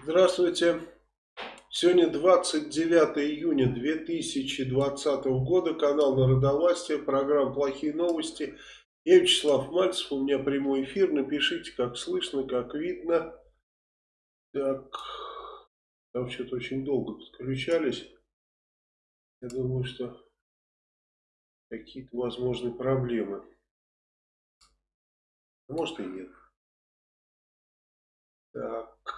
Здравствуйте. Сегодня 29 июня 2020 года. Канал Народовластия. Программа «Плохие новости». Я Вячеслав Мальцев. У меня прямой эфир. Напишите, как слышно, как видно. Так. Там что-то очень долго подключались. Я думаю, что какие-то возможные проблемы. Может и нет. Так.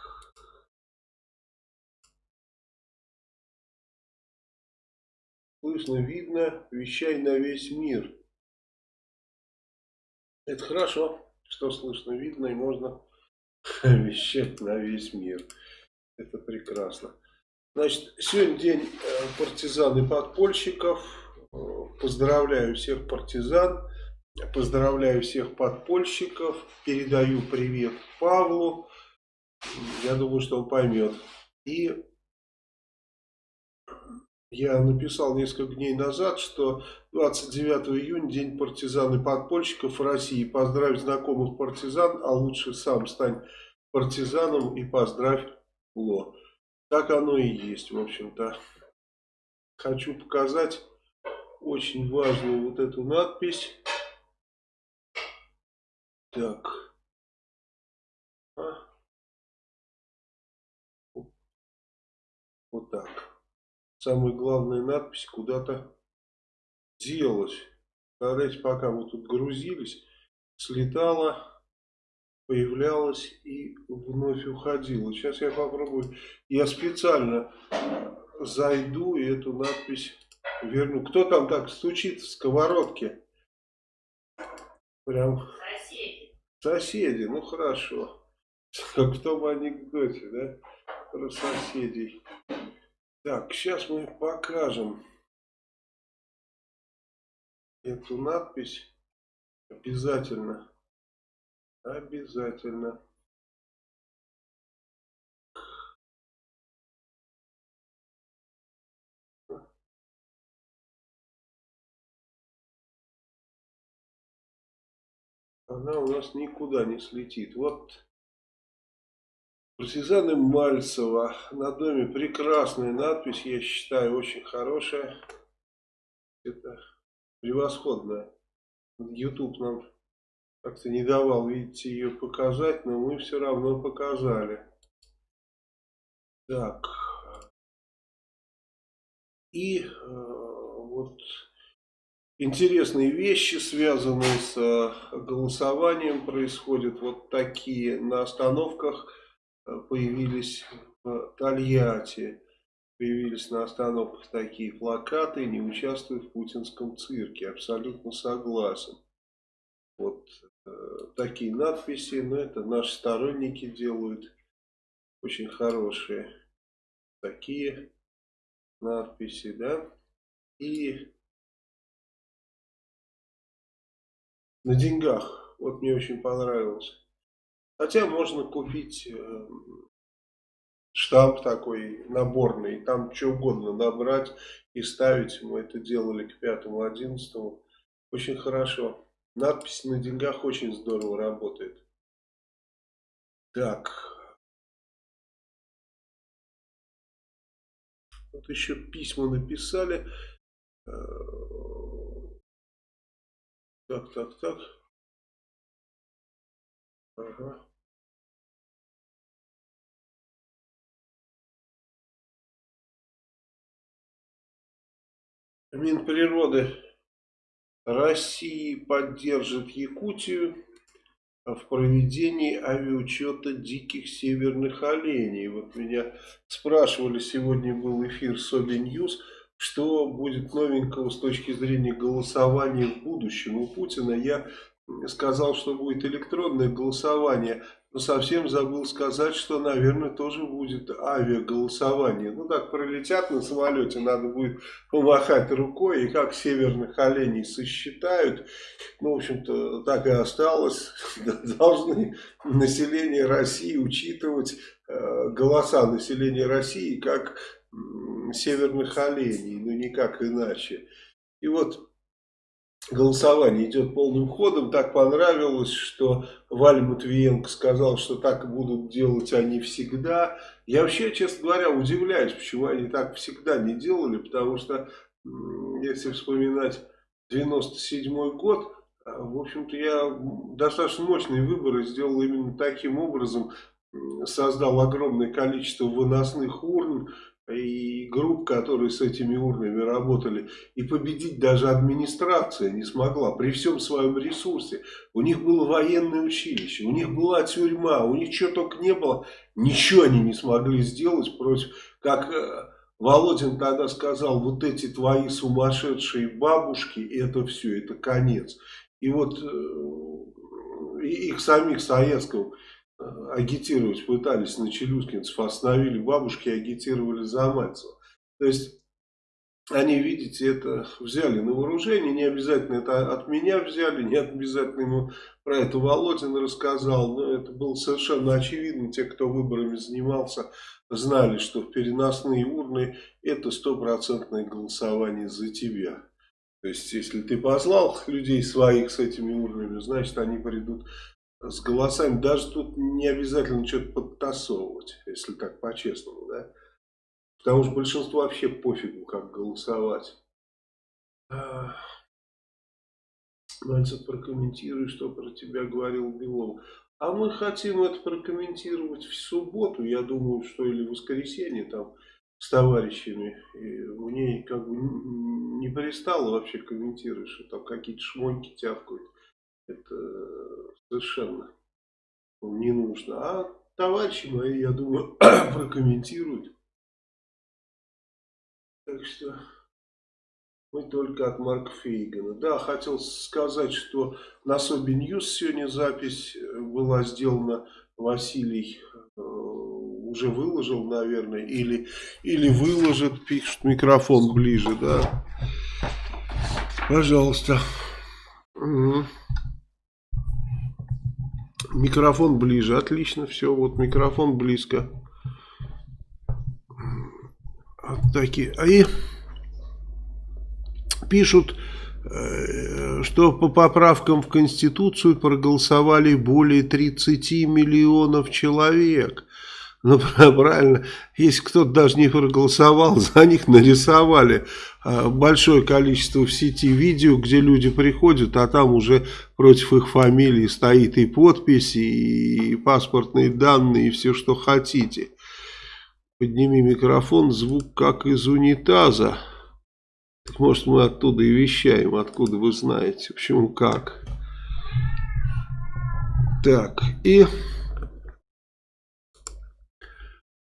Слышно, видно, вещай на весь мир. Это хорошо, что слышно, видно и можно вещать на весь мир. Это прекрасно. Значит, сегодня день э, партизан и подпольщиков. Поздравляю всех партизан, поздравляю всех подпольщиков, передаю привет Павлу. Я думаю, что он поймет. И я написал несколько дней назад, что 29 июня день партизан и подпольщиков России. Поздравь знакомых партизан, а лучше сам стань партизаном и поздравь Ло. Так оно и есть, в общем-то. Хочу показать очень важную вот эту надпись. Так. Самая главная надпись куда-то делась. Представляете, пока мы тут грузились, слетала, появлялась и вновь уходила. Сейчас я попробую. Я специально зайду и эту надпись верну. Кто там так стучит в сковородке? Прям... Соседи. Соседи, ну хорошо. Как в том анекдоте, да? Про соседей. Так, сейчас мы покажем эту надпись обязательно. Обязательно. Она у нас никуда не слетит. Вот Партизаны Мальцева. На доме прекрасная надпись, я считаю, очень хорошая. Это превосходная. YouTube нам как-то не давал, видите, ее показать, но мы все равно показали. Так. И э, вот интересные вещи, связанные с э, голосованием, происходят вот такие на остановках появились в Тольятти, появились на остановках такие плакаты «Не участвуй в путинском цирке». Абсолютно согласен. Вот э, такие надписи, но это наши сторонники делают очень хорошие такие надписи, да. И на деньгах, вот мне очень понравилось. Хотя можно купить э, штамп такой наборный, там что угодно набрать и ставить. Мы это делали к 5-11. Очень хорошо. Надпись на деньгах очень здорово работает. Так. Вот еще письма написали. Э, так, так, так. Ага. Минприроды России поддержит Якутию в проведении авиаучета диких северных оленей. Вот меня спрашивали, сегодня был эфир Sobi News, что будет новенького с точки зрения голосования в будущем у Путина. Я сказал, что будет электронное голосование, но совсем забыл сказать, что, наверное, тоже будет авиаголосование. Ну, так пролетят на самолете, надо будет помахать рукой, и как северных оленей сосчитают. Ну, в общем-то, так и осталось. Должны население России учитывать э, голоса населения России как северных оленей, ну, никак иначе. И вот голосование идет полным ходом. Так понравилось, что Валя Матвиенко сказал, что так будут делать они всегда. Я вообще, честно говоря, удивляюсь, почему они так всегда не делали, потому что, если вспоминать 97 год, а, в общем-то, я достаточно мощные выборы сделал именно таким образом, создал огромное количество выносных урн, и групп, которые с этими урнами работали, и победить даже администрация не смогла при всем своем ресурсе. У них было военное училище, у них была тюрьма, у них чего только не было, ничего они не смогли сделать против, как э, Володин тогда сказал, вот эти твои сумасшедшие бабушки, это все, это конец. И вот э, их самих Советского агитировать пытались на челюскинцев, остановили бабушки агитировали за Мальцева. То есть они, видите, это взяли на вооружение, не обязательно это от меня взяли, не обязательно ему про это Володин рассказал, но это было совершенно очевидно, те, кто выборами занимался, знали, что в переносные урны это стопроцентное голосование за тебя. То есть, если ты послал людей своих с этими урнами, значит, они придут с голосами. Даже тут не обязательно что-то подтасовывать, если так по-честному, да. Потому что большинство вообще пофигу, как голосовать. Мальцев, прокомментируй, что про тебя говорил Белов. А мы хотим это прокомментировать в субботу, я думаю, что или в воскресенье там с товарищами. И мне как бы не пристало вообще комментировать, что там какие-то шмоньки тявкают. Это совершенно не нужно. А товарищи мои, я думаю, прокомментируют. Так что мы только от Марка Фейгана. Да, хотел сказать, что на Sobi News сегодня запись была сделана. Василий э, уже выложил, наверное, или, или выложит, пишет микрофон ближе, да. Пожалуйста. Угу. Микрофон ближе, отлично, все, вот микрофон близко. Вот такие. А и пишут, э, что по поправкам в Конституцию проголосовали более 30 миллионов человек. Ну, правильно, если кто-то даже не проголосовал, за них нарисовали а, большое количество в сети видео, где люди приходят, а там уже против их фамилии стоит и подпись, и паспортные данные, и все, что хотите. Подними микрофон, звук как из унитаза. Так может мы оттуда и вещаем, откуда вы знаете, почему как. Так, и...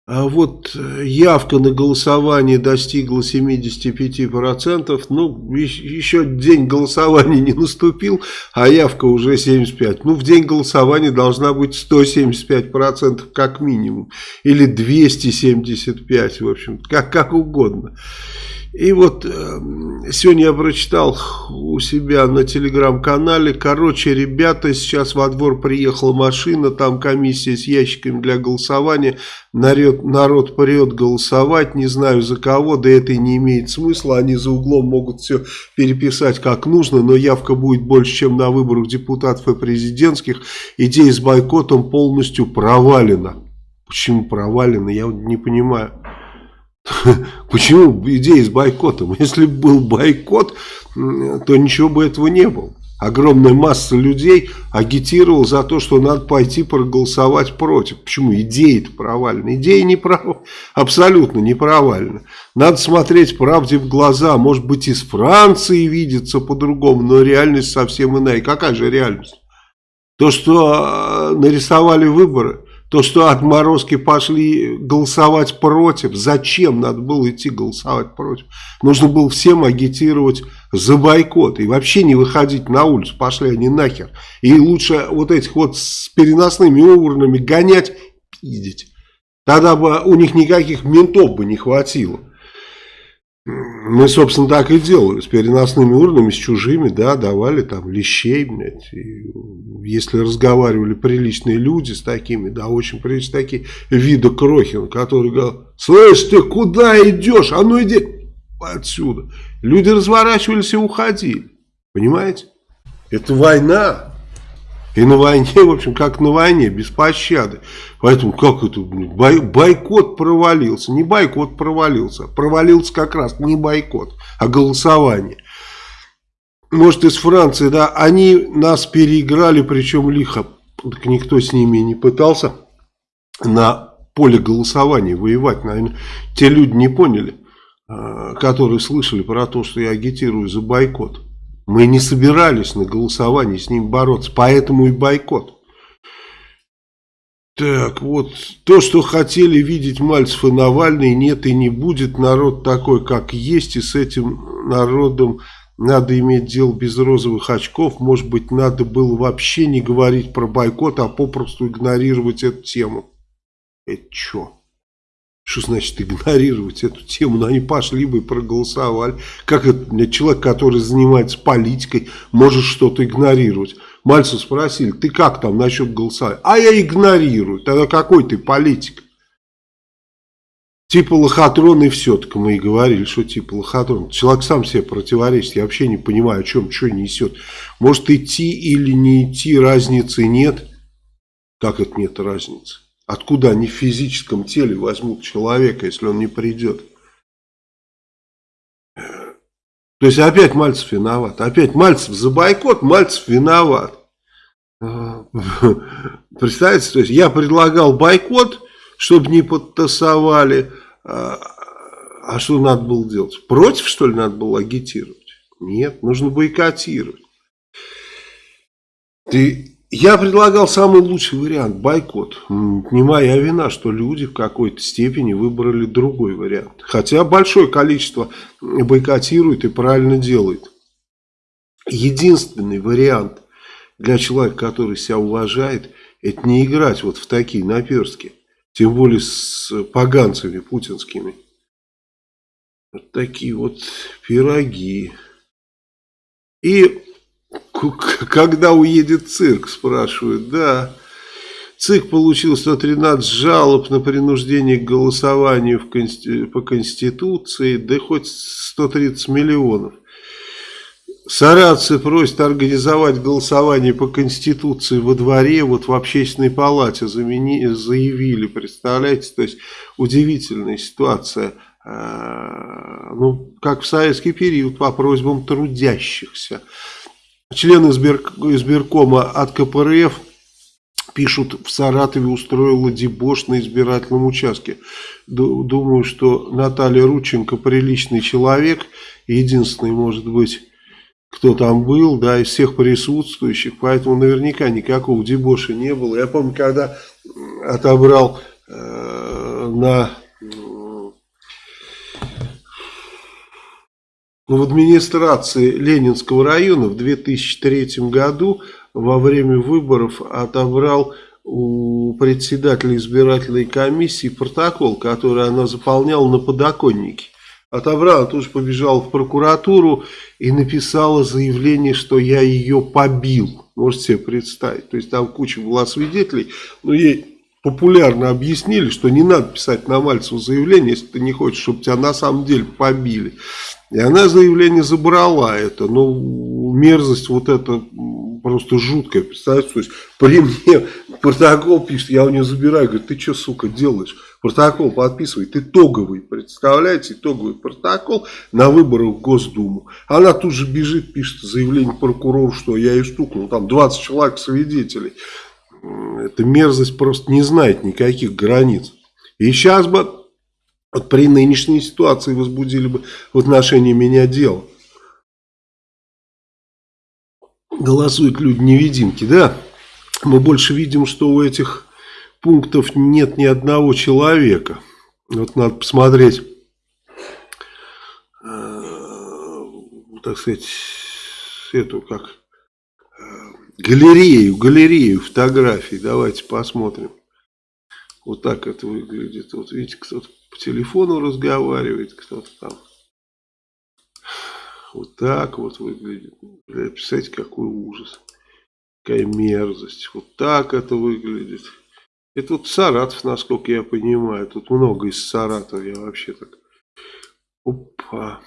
А вот э, явка на голосование достигла 75%, ну, еще день голосования не наступил, а явка уже 75%. Ну, в день голосования должна быть 175% как минимум, или 275%, в общем, как, как угодно. И вот э, сегодня я прочитал у себя на телеграм-канале, короче, ребята, сейчас во двор приехала машина, там комиссия с ящиками для голосования, народ, народ прет голосовать, не знаю за кого, да это и не имеет смысла, они за углом могут все переписать как нужно, но явка будет больше, чем на выборах депутатов и президентских, идея с бойкотом полностью провалена. Почему провалена, я не понимаю. Почему идея с бойкотом? Если бы был бойкот, то ничего бы этого не было. Огромная масса людей агитировала за то, что надо пойти проголосовать против. Почему? Идея-то провальна. Идея не прав... абсолютно не провальна. Надо смотреть правде в глаза. Может быть, из Франции видится по-другому, но реальность совсем иная. Какая же реальность? То, что а, нарисовали выборы – то, что отморозки пошли голосовать против, зачем надо было идти голосовать против? Нужно было всем агитировать за бойкот и вообще не выходить на улицу, пошли они нахер. И лучше вот этих вот с переносными урнами гонять, пиздить. Тогда бы у них никаких ментов бы не хватило. Мы, собственно, так и делали. С переносными урнами, с чужими, да, давали там лещей, блядь. И если разговаривали приличные люди с такими, да, очень приличные такие, вида Крохин, который говорил, слышь, ты куда идешь? А ну иди отсюда. Люди разворачивались и уходили. Понимаете? Это война. И на войне, в общем, как на войне, без пощады. Поэтому как это, бой, бойкот провалился. Не бойкот провалился. Провалился как раз не бойкот, а голосование. Может, из Франции, да, они нас переиграли, причем лихо. Так никто с ними не пытался на поле голосования воевать. Наверное, те люди не поняли, а, которые слышали про то, что я агитирую за бойкот. Мы не собирались на голосовании с ним бороться, поэтому и бойкот. Так, вот, то, что хотели видеть Мальцев и Навальный, нет и не будет. Народ такой, как есть, и с этим народом надо иметь дело без розовых очков. Может быть, надо было вообще не говорить про бойкот, а попросту игнорировать эту тему. Это что? Что значит игнорировать эту тему? Ну, они пошли бы и проголосовали. Как это человек, который занимается политикой, может что-то игнорировать? Мальцев спросили, ты как там насчет голосования? А я игнорирую. Тогда какой ты политик? Типа лохотрон и все, так мы и говорили, что типа лохотрон. Человек сам себе противоречит, я вообще не понимаю, о чем, что несет. Может идти или не идти, разницы нет. Как это нет разницы? Откуда они в физическом теле возьмут человека, если он не придет? То есть опять Мальцев виноват. Опять Мальцев за бойкот, Мальцев виноват. Представляете, то есть я предлагал бойкот, чтобы не подтасовали. А, а что надо было делать? Против, что ли, надо было агитировать? Нет, нужно бойкотировать. Ты я предлагал самый лучший вариант, бойкот. Не моя вина, что люди в какой-то степени выбрали другой вариант. Хотя большое количество бойкотирует и правильно делает. Единственный вариант для человека, который себя уважает, это не играть вот в такие наперстки. Тем более с поганцами путинскими. Вот такие вот пироги. И когда уедет цирк, спрашивают. Да, ЦИК получил 113 жалоб на принуждение к голосованию в консти... по Конституции, да хоть 130 миллионов. Саратцы просят организовать голосование по Конституции во дворе, вот в общественной палате замени... заявили, представляете, то есть удивительная ситуация, а, ну, как в советский период, по просьбам трудящихся. Член избиркома от КПРФ пишут, в Саратове устроила дебош на избирательном участке. Думаю, что Наталья Рученко приличный человек, единственный, может быть, кто там был, да, из всех присутствующих, поэтому наверняка никакого дебоша не было. Я помню, когда отобрал э, на Но в администрации Ленинского района в 2003 году во время выборов отобрал у председателя избирательной комиссии протокол, который она заполняла на подоконнике. Отобрала, же побежала в прокуратуру и написала заявление, что я ее побил. Можете себе представить. То есть там куча была свидетелей, но ей популярно объяснили, что не надо писать на Мальцеву заявление, если ты не хочешь, чтобы тебя на самом деле побили. И она заявление забрала это. Ну, мерзость вот это просто жуткая. Представляете, то есть при мне протокол пишет, я у нее забираю, говорит, ты что, сука, делаешь? Протокол подписывай, ты итоговый, представляете, итоговый протокол на выборах в Госдуму. Она тут же бежит, пишет заявление прокурору, что я ее стукнул, там 20 человек свидетелей. Эта мерзость просто не знает никаких границ. И сейчас бы вот при нынешней ситуации возбудили бы в отношении меня дело. Голосуют люди-невидимки, да? Мы больше видим, что у этих пунктов нет ни одного человека. Вот надо посмотреть, э, так сказать, эту как галерею, галерею фотографий. Давайте посмотрим. Вот так это выглядит. Вот видите, кто-то по телефону разговаривает, кто-то там. Вот так вот выглядит. Представляете, какой ужас. Какая мерзость. Вот так это выглядит. Это вот Саратов, насколько я понимаю. Тут много из Саратова. Я вообще так... Опа.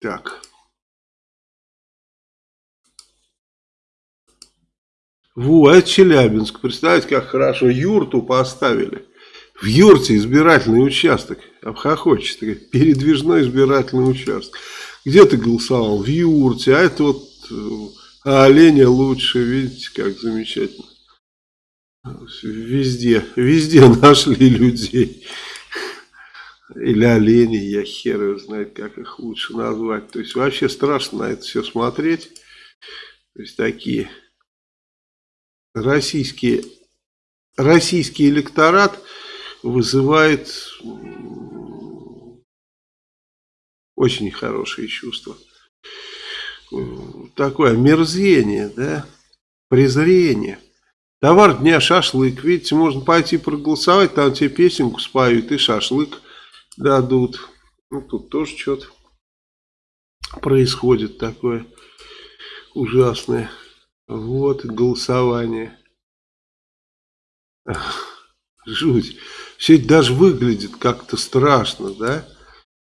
Так. Во, Челябинск. Представляете, как хорошо юрту поставили. В юрте избирательный участок. Обхохочется. Передвижной избирательный участок. Где ты голосовал? В юрте. А это вот а оленя лучше. Видите, как замечательно. Везде, везде нашли людей. Или оленей, я хер его знает, как их лучше назвать. То есть вообще страшно на это все смотреть. То есть такие российские, российский электорат вызывает очень хорошие чувства. Такое мерзение, да, презрение. Товар дня шашлык. Видите, можно пойти проголосовать, там тебе песенку споют и шашлык дадут. Ну, тут тоже что-то происходит такое ужасное. Вот голосование. Жуть. Все это даже выглядит как-то страшно, да?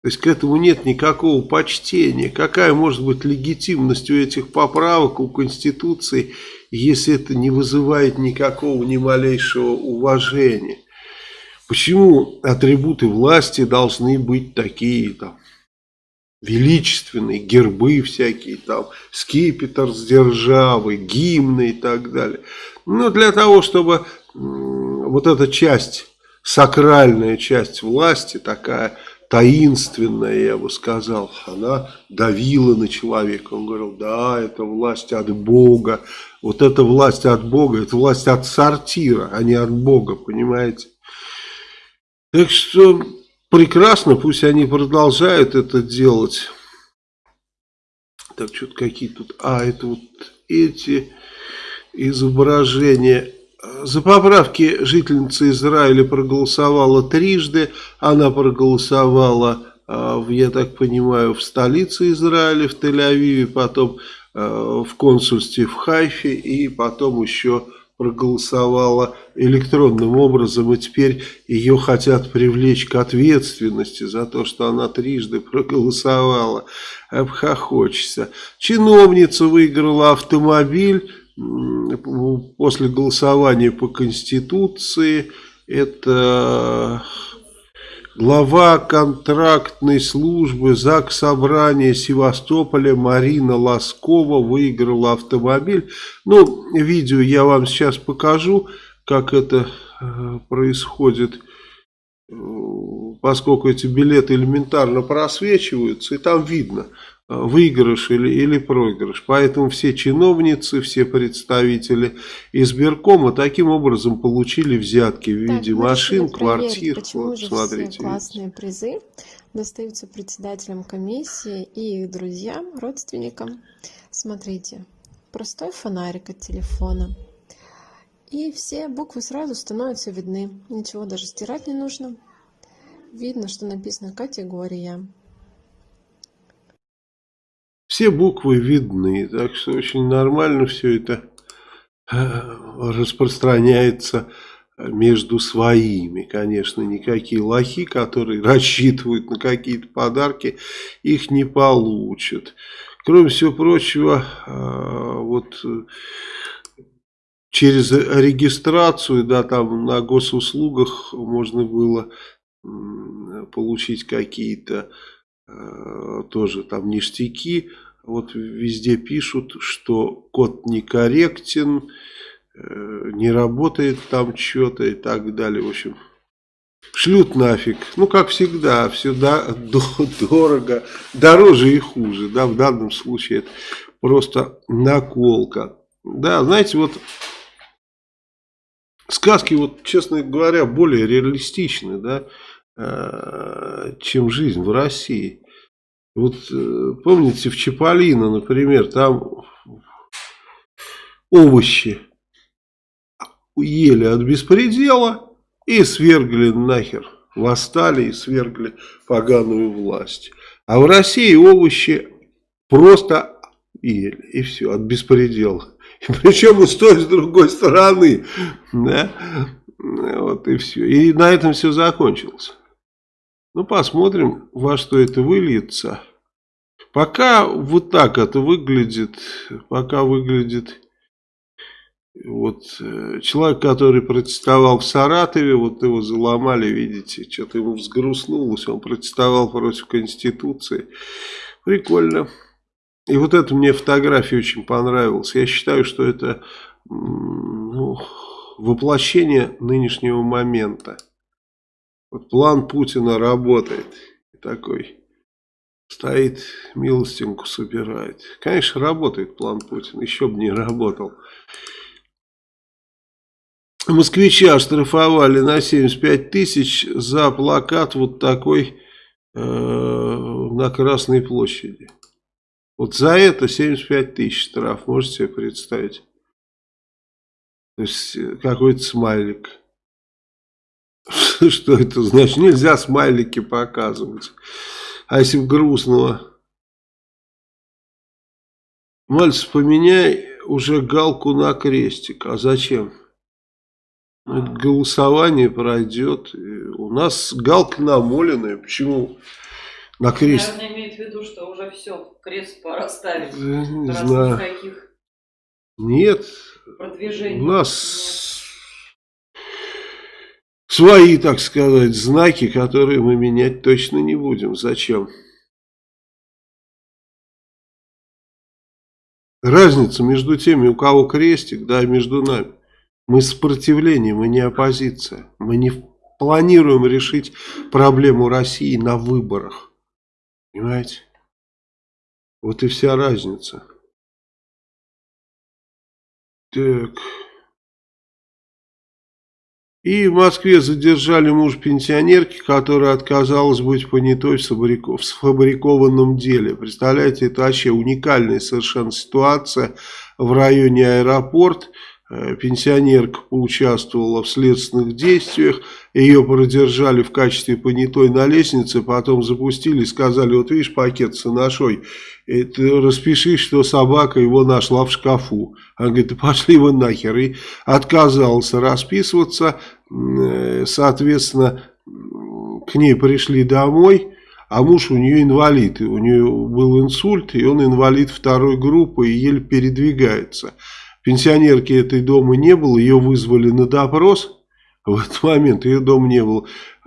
То есть к этому нет никакого почтения. Какая может быть легитимность у этих поправок, у Конституции, если это не вызывает никакого ни малейшего уважения? Почему атрибуты власти должны быть такие там величественные, гербы всякие, там, скипетр с державой, гимны и так далее. Ну, для того, чтобы вот эта часть, сакральная часть власти, такая таинственная, я бы сказал, она давила на человека. Он говорил, да, это власть от Бога. Вот эта власть от Бога, это власть от сортира, а не от Бога, понимаете? Так что прекрасно, пусть они продолжают это делать. Так, что-то какие тут... А, это вот эти изображения. За поправки жительница Израиля проголосовала трижды. Она проголосовала, а, я так понимаю, в столице Израиля, в Тель-Авиве, потом а, в консульстве в Хайфе и потом еще проголосовала электронным образом, и теперь ее хотят привлечь к ответственности за то, что она трижды проголосовала. Обхохочется. Чиновница выиграла автомобиль после голосования по Конституции. Это Глава контрактной службы ЗАГС Собрания Севастополя Марина Лоскова выиграла автомобиль. Ну, видео я вам сейчас покажу, как это э, происходит, э, поскольку эти билеты элементарно просвечиваются, и там видно – выигрыш или, или проигрыш. Поэтому все чиновницы, все представители избиркома таким образом получили взятки в виде так, машин, квартир. Вот, смотрите, классные видите. призы достаются председателям комиссии и их друзьям, родственникам. Смотрите, простой фонарик от телефона. И все буквы сразу становятся видны. Ничего даже стирать не нужно. Видно, что написано категория. Все буквы видны, так что очень нормально все это э, распространяется между своими. Конечно, никакие лохи, которые рассчитывают на какие-то подарки, их не получат. Кроме всего прочего, э, вот через регистрацию, да, там на госуслугах можно было получить какие-то э, тоже там ништяки, вот везде пишут, что код некорректен, э, не работает там что-то и так далее. В общем, шлют нафиг. Ну, как всегда, все дорого, дороже и хуже. Да, в данном случае это просто наколка. Да, знаете, вот сказки, вот, честно говоря, более реалистичны, да, э, чем жизнь в России. Вот э, помните в Чаполино, например, там овощи ели от беспредела и свергли нахер. Восстали и свергли поганую власть. А в России овощи просто ели. И все, от беспредела. И причем и с той, и с другой стороны. Да? Вот и все. И на этом все закончилось. Ну, посмотрим, во что это выльется. Пока вот так это выглядит. Пока выглядит Вот э, человек, который протестовал в Саратове, вот его заломали, видите, что-то ему взгрустнулось, он протестовал против Конституции. Прикольно. И вот это мне фотография очень понравилась. Я считаю, что это ну, воплощение нынешнего момента. Вот план Путина работает. Такой стоит, милостинку собирает. Конечно, работает план Путина. Еще бы не работал. Москвича оштрафовали на 75 тысяч за плакат вот такой э, на Красной площади. Вот за это 75 тысяч штраф, можете себе представить. То есть э, какой-то смайлик. Что это значит? Нельзя смайлики показывать. А если грустного? Мальцев, поменяй уже галку на крестик. А зачем? Голосование пройдет. У нас галка намоленная. Почему на крест? Наверное, имеет в виду, что уже все, крест пора ставить. Не знаю. Никаких Нет. продвижений. У нас свои, так сказать, знаки, которые мы менять точно не будем. Зачем? Разница между теми, у кого крестик, да, и между нами. Мы сопротивление, мы не оппозиция. Мы не планируем решить проблему России на выборах. Понимаете? Вот и вся разница. Так. И в Москве задержали муж пенсионерки, которая отказалась быть понятой в, сфабрикованном деле. Представляете, это вообще уникальная совершенно ситуация в районе аэропорт. Э, пенсионерка поучаствовала в следственных действиях, ее продержали в качестве понятой на лестнице, потом запустили и сказали, вот видишь пакет с анашой, ты распиши, что собака его нашла в шкафу. Она говорит, да пошли вы нахер. И отказался расписываться, э, соответственно, к ней пришли домой, а муж у нее инвалид, у нее был инсульт, и он инвалид второй группы и еле передвигается. Пенсионерки этой дома не было, ее вызвали на допрос. В этот момент ее дома не было.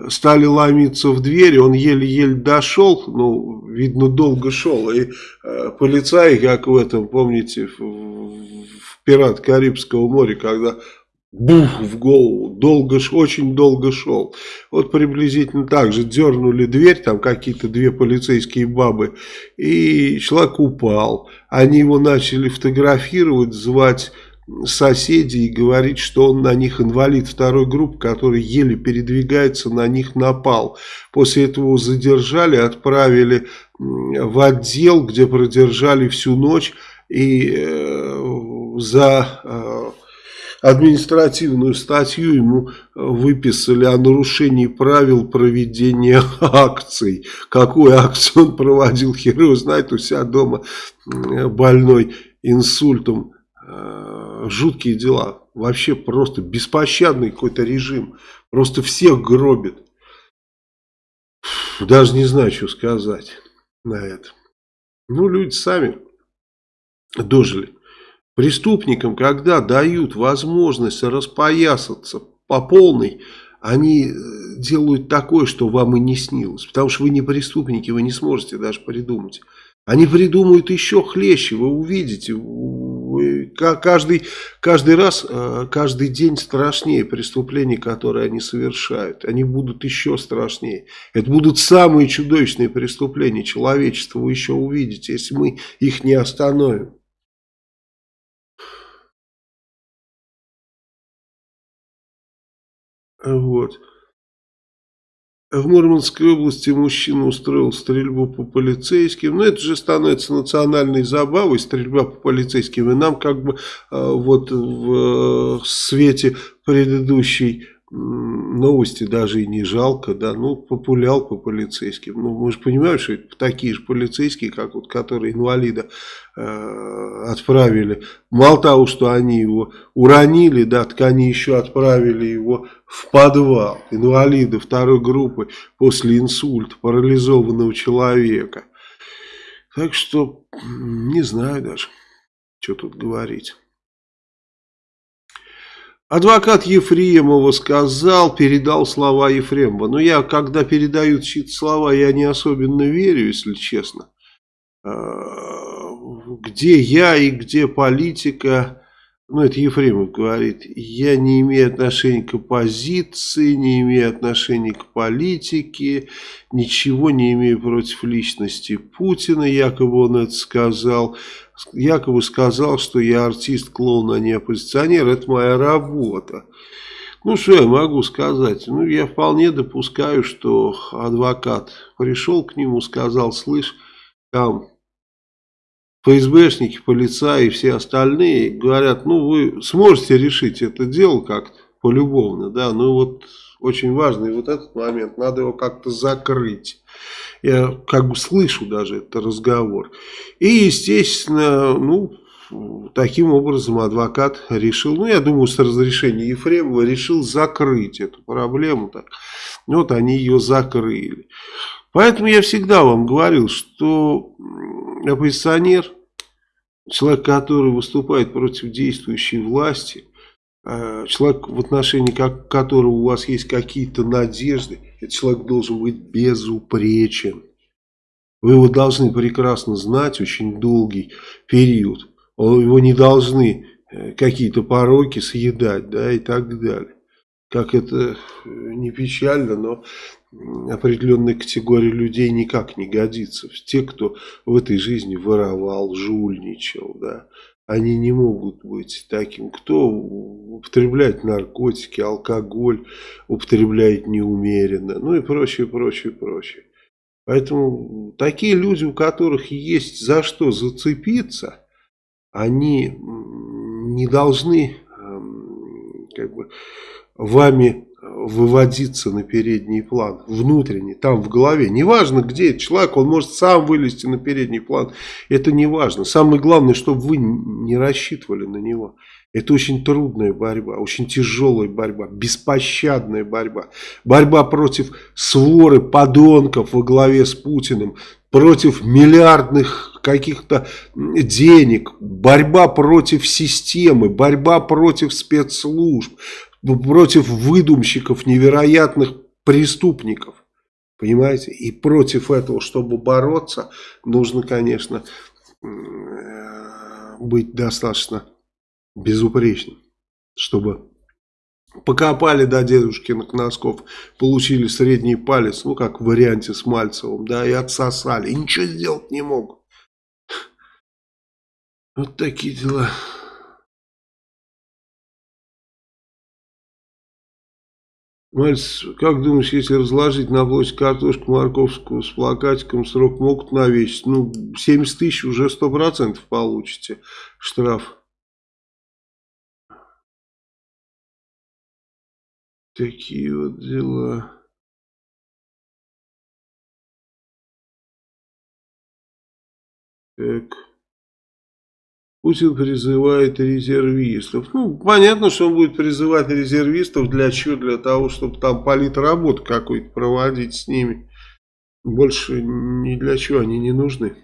Стали ломиться в дверь, он еле-еле дошел, ну, видно, долго шел. И э, полицаи, как в этом, помните, в, в «Пират Карибского моря», когда бух в голову, долго, очень долго шел. Вот приблизительно так же дернули дверь, там какие-то две полицейские бабы, и человек упал. Они его начали фотографировать, звать соседей и говорить, что он на них инвалид второй группы, который еле передвигается, на них напал. После этого задержали, отправили в отдел, где продержали всю ночь и э, за... Э, административную статью ему выписали о нарушении правил проведения акций. Какую акцию он проводил, хер его знает, у себя дома больной инсультом. Э, жуткие дела. Вообще просто беспощадный какой-то режим. Просто всех гробит. Даже не знаю, что сказать на это. Ну, люди сами дожили. Преступникам, когда дают возможность распоясаться по полной, они э, делают такое, что вам и не снилось. Потому что вы не преступники, вы не сможете даже придумать. Они придумают еще хлеще, вы увидите. Каждый, каждый раз, э, каждый день страшнее преступлений, которые они совершают. Они будут еще страшнее. Это будут самые чудовищные преступления человечества, вы еще увидите, если мы их не остановим. Вот. В Мурманской области мужчина устроил стрельбу по полицейским. Но ну, это же становится национальной забавой, стрельба по полицейским. И нам как бы а, вот в свете предыдущей новости даже и не жалко, да, ну, популял по полицейским. Ну, мы же понимаем, что это такие же полицейские, как вот, которые инвалида э, отправили. Мало того, что они его уронили, да, так они еще отправили его в подвал. Инвалида второй группы после инсульта парализованного человека. Так что, не знаю даже, что тут говорить. Адвокат Ефремова сказал, передал слова Ефремова. Но я, когда передают чьи-то слова, я не особенно верю, если честно. А, где я и где политика, ну это Ефремов говорит, я не имею отношения к оппозиции, не имею отношения к политике, ничего не имею против личности Путина, якобы он это сказал якобы сказал, что я артист, клоун, а не оппозиционер. Это моя работа. Ну, что я могу сказать? Ну, я вполне допускаю, что адвокат пришел к нему, сказал, слышь, там ФСБшники, полицаи и все остальные говорят, ну, вы сможете решить это дело как-то полюбовно, да, ну, вот очень важный вот этот момент, надо его как-то закрыть. Я как бы слышу даже этот разговор. И, естественно, ну, таким образом адвокат решил, ну, я думаю, с разрешения Ефремова решил закрыть эту проблему. Так. Вот они ее закрыли. Поэтому я всегда вам говорил, что оппозиционер, человек, который выступает против действующей власти, э, человек, в отношении которого у вас есть какие-то надежды, этот человек должен быть безупречен. Вы его должны прекрасно знать очень долгий период. Его не должны э, какие-то пороки съедать, да, и так далее. Как это э, не печально, но определенная категория людей никак не годится. Те, кто в этой жизни воровал, жульничал, да, они не могут быть таким. Кто употребляет наркотики, алкоголь, употребляет неумеренно, ну и прочее, прочее, прочее. Поэтому такие люди, у которых есть за что зацепиться, они не должны эм, как бы, вами выводиться на передний план, внутренний, там в голове. Неважно, где человек, он может сам вылезти на передний план. Это не важно. Самое главное, чтобы вы не рассчитывали на него. Это очень трудная борьба, очень тяжелая борьба, беспощадная борьба. Борьба против своры подонков во главе с Путиным, против миллиардных каких-то денег, борьба против системы, борьба против спецслужб, против выдумщиков, невероятных преступников. Понимаете? И против этого, чтобы бороться, нужно, конечно, быть достаточно безупречным, чтобы покопали до дедушкиных носков, получили средний палец, ну как в варианте с Мальцевым, да, и отсосали, и ничего сделать не могут. Вот такие дела. Мальц, как думаешь, если разложить на площадь картошку морковскую с плакатиком, срок могут навесить? Ну, 70 тысяч уже 100% получите штраф. Такие вот дела. Так. Путин призывает резервистов. Ну, понятно, что он будет призывать резервистов для чего? Для того, чтобы там политработу какую-то проводить с ними. Больше ни для чего они не нужны.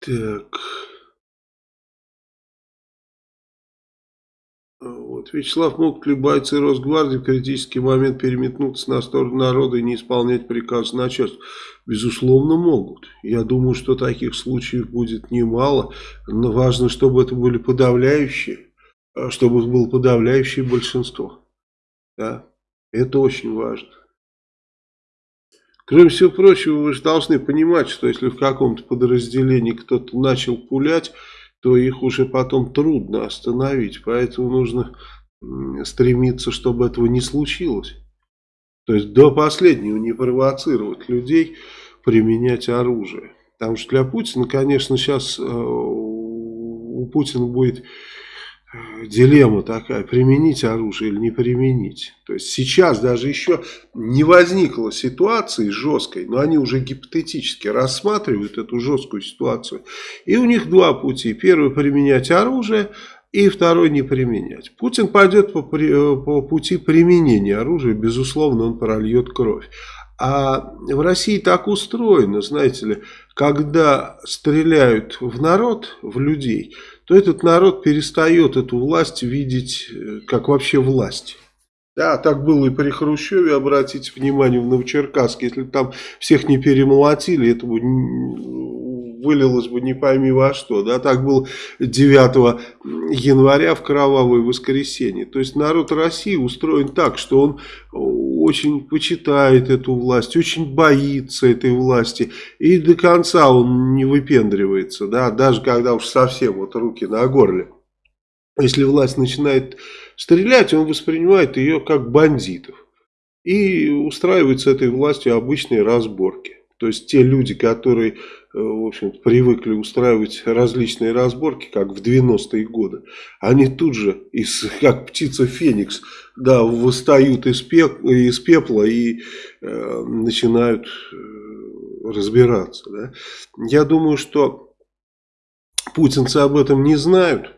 Так. Вот. Вячеслав, могут ли бойцы Росгвардии в критический момент переметнуться на сторону народа и не исполнять приказ начальства? Безусловно, могут. Я думаю, что таких случаев будет немало. Но важно, чтобы это были подавляющие, а чтобы было подавляющее большинство. Да? Это очень важно. Кроме всего прочего, вы же должны понимать, что если в каком-то подразделении кто-то начал пулять, то их уже потом трудно остановить. Поэтому нужно стремиться, чтобы этого не случилось. То есть до последнего не провоцировать людей применять оружие. Потому что для Путина, конечно, сейчас э, у Путина будет дилемма такая, применить оружие или не применить. То есть сейчас даже еще не возникло ситуации жесткой, но они уже гипотетически рассматривают эту жесткую ситуацию. И у них два пути. Первый применять оружие, и второй не применять. Путин пойдет по, по пути применения оружия, безусловно, он прольет кровь. А в России так устроено, знаете ли, когда стреляют в народ, в людей, то этот народ перестает эту власть видеть э, как вообще власть. Да, так было и при Хрущеве, обратите внимание, в Новочеркасске, если там всех не перемолотили, это бы вылилось бы не пойми во что. Да, так было 9 января в кровавое воскресенье. То есть народ России устроен так, что он очень почитает эту власть, очень боится этой власти. И до конца он не выпендривается, да, даже когда уж совсем вот руки на горле. Если власть начинает стрелять, он воспринимает ее как бандитов. И устраивает с этой властью обычные разборки. То есть те люди, которые, в общем привыкли устраивать различные разборки, как в 90-е годы, они тут же, из, как птица Феникс, да, восстают из, пек, из пепла и э, начинают э, разбираться. Да. Я думаю, что путинцы об этом не знают.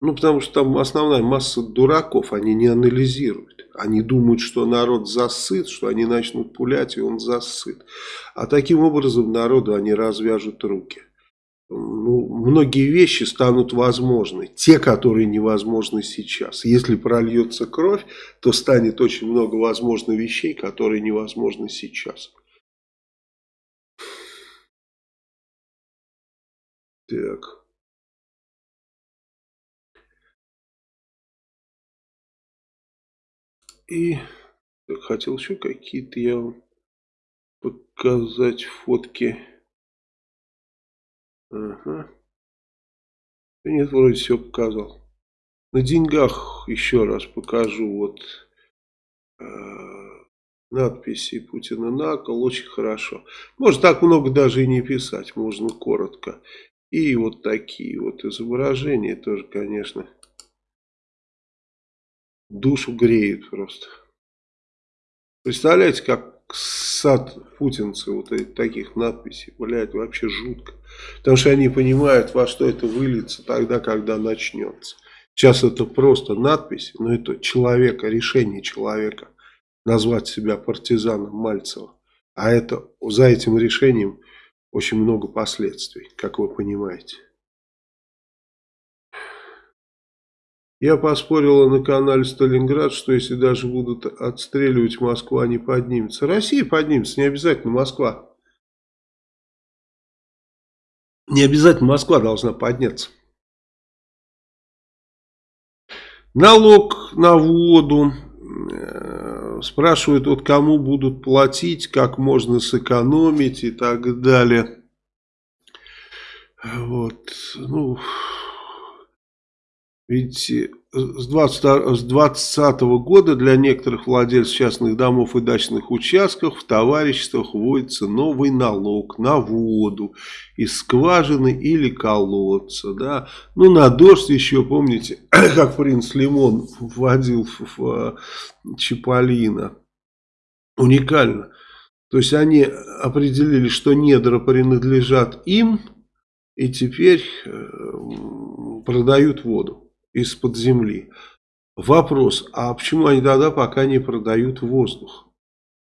Ну, потому что там основная масса дураков, они не анализируют. Они думают, что народ засыт, что они начнут пулять, и он засыт. А таким образом народу они развяжут руки. Ну, многие вещи станут возможны, те, которые невозможны сейчас. Если прольется кровь, то станет очень много возможных вещей, которые невозможны сейчас. Так. И хотел еще какие-то я вам показать фотки. Ага. нет, вроде все показал. На деньгах еще раз покажу вот э, надписи Путина на кол. Очень хорошо. Может так много даже и не писать. Можно коротко. И вот такие вот изображения тоже, конечно, душу греют просто. Представляете, как сад путинцы вот таких надписей, блядь, вообще жутко. Потому что они понимают, во что это выльется тогда, когда начнется. Сейчас это просто надпись, но это человека, решение человека назвать себя партизаном Мальцева. А это за этим решением очень много последствий, как вы понимаете. Я поспорила на канале Сталинград, что если даже будут отстреливать Москва, не поднимется. Россия поднимется, не обязательно Москва. Не обязательно Москва должна подняться. Налог на воду. Э, спрашивают, вот кому будут платить, как можно сэкономить и так далее. Вот, ну... Ведь э, с 2020 года для некоторых владельцев частных домов и дачных участков в товариществах вводится новый налог на воду из скважины или колодца. Да? Ну, на дождь еще, помните, как принц Лимон вводил в, Чиполлино. Уникально. То есть они определили, что недра принадлежат им, и теперь э, продают воду из-под земли. Вопрос, а почему они тогда пока не продают воздух?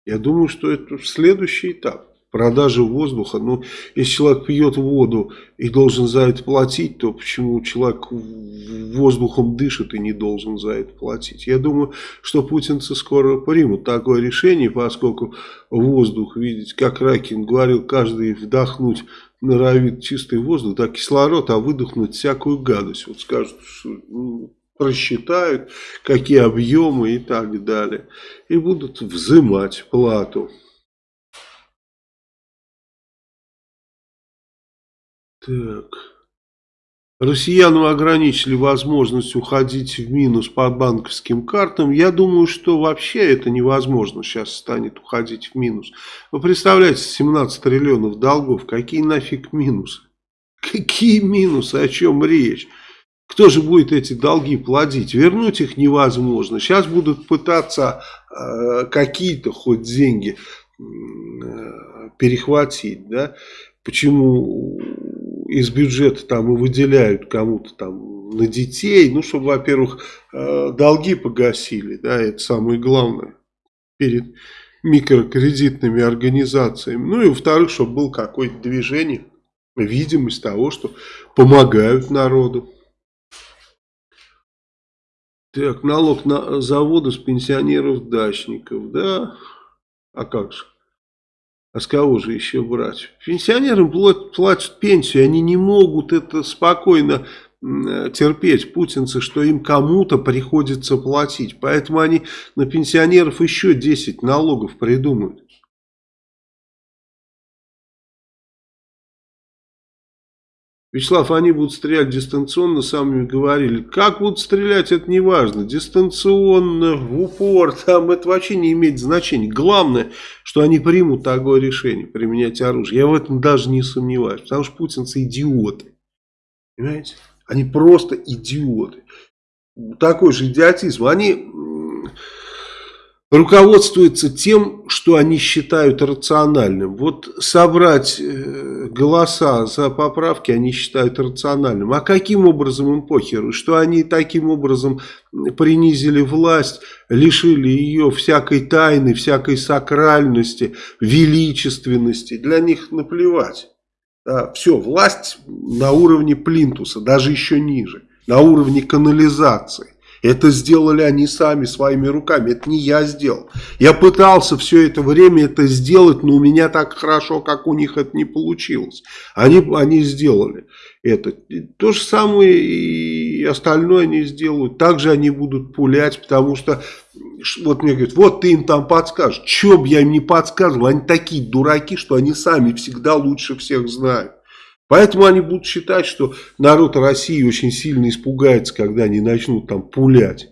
Я думаю, что это следующий этап продажи воздуха. Ну, если человек пьет воду и должен за это платить, то почему человек воздухом дышит и не должен за это платить? Я думаю, что путинцы скоро примут такое решение, поскольку воздух, видите, как Ракин говорил, каждый вдохнуть норовит чистый воздух, да, кислород, а выдохнуть всякую гадость. Вот скажут, что ну, просчитают, какие объемы и так далее. И будут взимать плату. Так. Россиянам ограничили возможность уходить в минус по банковским картам. Я думаю, что вообще это невозможно сейчас станет уходить в минус. Вы представляете, 17 триллионов долгов, какие нафиг минусы? Какие минусы, о чем речь? Кто же будет эти долги платить? Вернуть их невозможно. Сейчас будут пытаться э, какие-то хоть деньги э, перехватить. Да? Почему из бюджета там и выделяют кому-то там на детей, ну, чтобы, во-первых, э, долги погасили, да, это самое главное, перед микрокредитными организациями. Ну и во-вторых, чтобы было какое-то движение, видимость того, что помогают народу. Так, налог на заводы с пенсионеров-дачников, да? А как же? А с кого же еще брать? Пенсионерам платят пенсию, они не могут это спокойно терпеть, путинцы, что им кому-то приходится платить. Поэтому они на пенсионеров еще 10 налогов придумают. Вячеслав, они будут стрелять дистанционно, сами говорили. Как будут стрелять, это не важно. Дистанционно, в упор, там это вообще не имеет значения. Главное, что они примут такое решение, применять оружие. Я в этом даже не сомневаюсь, потому что путинцы идиоты. Понимаете? Они просто идиоты. Такой же идиотизм. Они руководствуются тем, что они считают рациональным. Вот собрать э, голоса за поправки они считают рациональным. А каким образом им похеру? Что они таким образом принизили власть, лишили ее всякой тайны, всякой сакральности, величественности. Для них наплевать. Да, все, власть на уровне плинтуса, даже еще ниже, на уровне канализации. Это сделали они сами своими руками. Это не я сделал. Я пытался все это время это сделать, но у меня так хорошо, как у них это не получилось. Они, они сделали это. То же самое и остальное они сделают. Также они будут пулять, потому что вот мне говорят, вот ты им там подскажешь. Че бы я им не подсказывал, они такие дураки, что они сами всегда лучше всех знают. Поэтому они будут считать, что народ России очень сильно испугается, когда они начнут там пулять.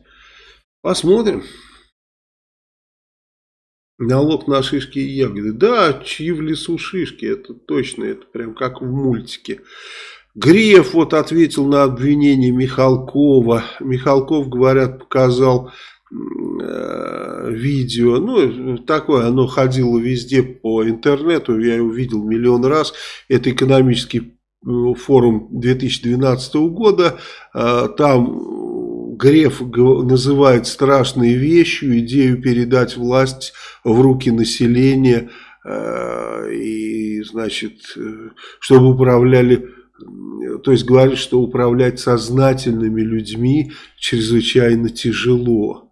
Посмотрим. Налог на шишки и ягоды. Да, чьи в лесу шишки, это точно, это прям как в мультике. Греф вот ответил на обвинение Михалкова. Михалков, говорят, показал видео, ну, такое, оно ходило везде по интернету, я его видел миллион раз, это экономический э, форум 2012 года, э, там Греф называет страшной вещью идею передать власть в руки населения, и, значит, чтобы управляли то есть говорит, что управлять сознательными людьми чрезвычайно тяжело.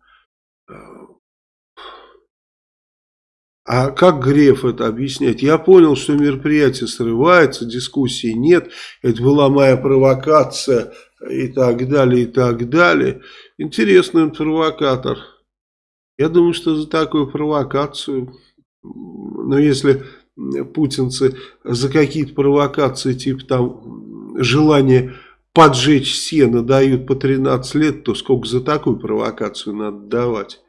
А как Греф это объясняет? Я понял, что мероприятие срывается, дискуссии нет, это была моя провокация и так далее, и так далее. Интересный он провокатор. Я думаю, что за такую провокацию, но если путинцы за какие-то провокации, типа там желание поджечь сено дают по 13 лет, то сколько за такую провокацию надо давать?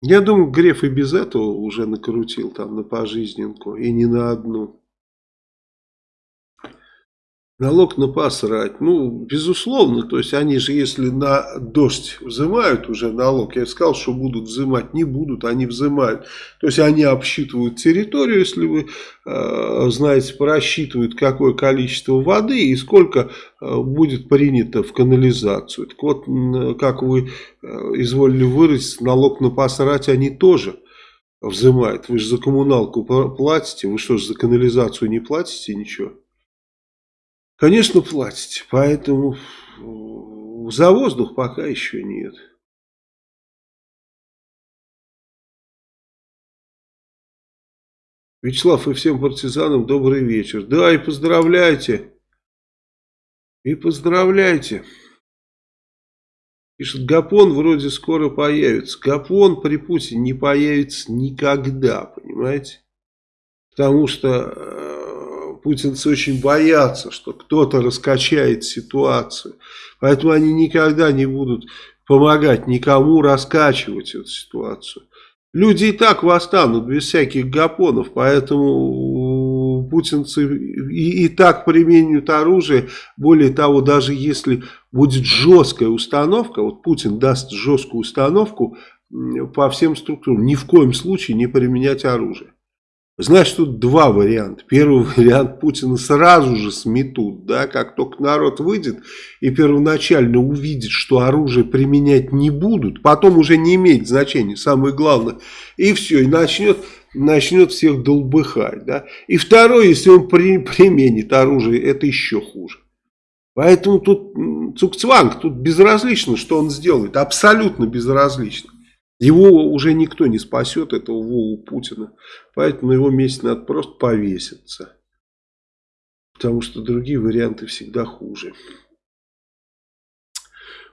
Я думаю, Греф и без этого уже накрутил там на пожизненку, и не на одну. Налог на посрать. Ну, безусловно, то есть они же, если на дождь взимают уже налог, я сказал, что будут взимать, не будут, они взимают. То есть они обсчитывают территорию, если вы э, знаете, просчитывают, какое количество воды и сколько э, будет принято в канализацию. Так вот, как вы э, изволили выразить, налог на посрать они тоже взимают. Вы же за коммуналку платите, вы что же за канализацию не платите ничего? Конечно, платите, поэтому за воздух пока еще нет. Вячеслав и всем партизанам добрый вечер. Да, и поздравляйте. И поздравляйте. Пишет, Гапон вроде скоро появится. Гапон при Путине не появится никогда, понимаете? Потому что э, путинцы очень боятся, что кто-то раскачает ситуацию. Поэтому они никогда не будут помогать никому раскачивать эту ситуацию. Люди и так восстанут без всяких гапонов, поэтому путинцы и, и так применяют оружие. Более того, даже если будет жесткая установка, вот Путин даст жесткую установку по всем структурам, ни в коем случае не применять оружие. Значит, тут два варианта. Первый вариант Путина сразу же сметут, да, как только народ выйдет и первоначально увидит, что оружие применять не будут, потом уже не имеет значения, самое главное, и все, и начнет, начнет всех долбыхать, да. И второй, если он при, применит оружие, это еще хуже. Поэтому тут Цукцванг, тут безразлично, что он сделает, абсолютно безразлично. Его уже никто не спасет, этого Вову Путина. Поэтому на его месте надо просто повеситься. Потому что другие варианты всегда хуже.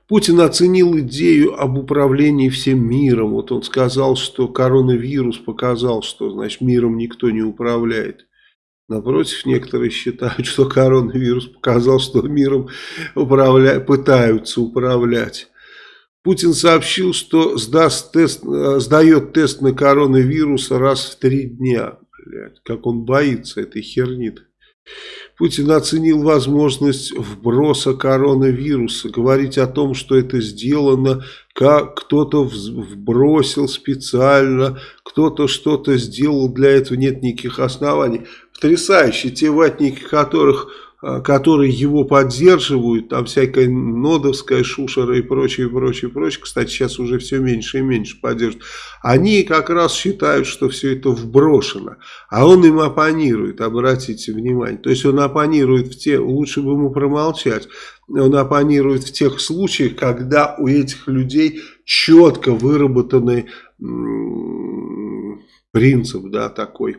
Путин оценил идею об управлении всем миром. Вот он сказал, что коронавирус показал, что значит миром никто не управляет. Напротив, некоторые считают, что коронавирус показал, что миром управля... пытаются управлять. Путин сообщил, что сдаст тест, э, сдает тест на коронавирус раз в три дня. Блядь, как он боится этой херни. Путин оценил возможность вброса коронавируса. Говорить о том, что это сделано, как кто-то вбросил специально, кто-то что-то сделал, для этого нет никаких оснований. Потрясающе, те ватники, которых которые его поддерживают, там всякая нодовская шушера и прочее, прочее, прочее, кстати, сейчас уже все меньше и меньше поддерживают, они как раз считают, что все это вброшено, а он им оппонирует, обратите внимание, то есть он оппонирует в те, лучше бы ему промолчать, он оппонирует в тех случаях, когда у этих людей четко выработанный принцип, да, такой,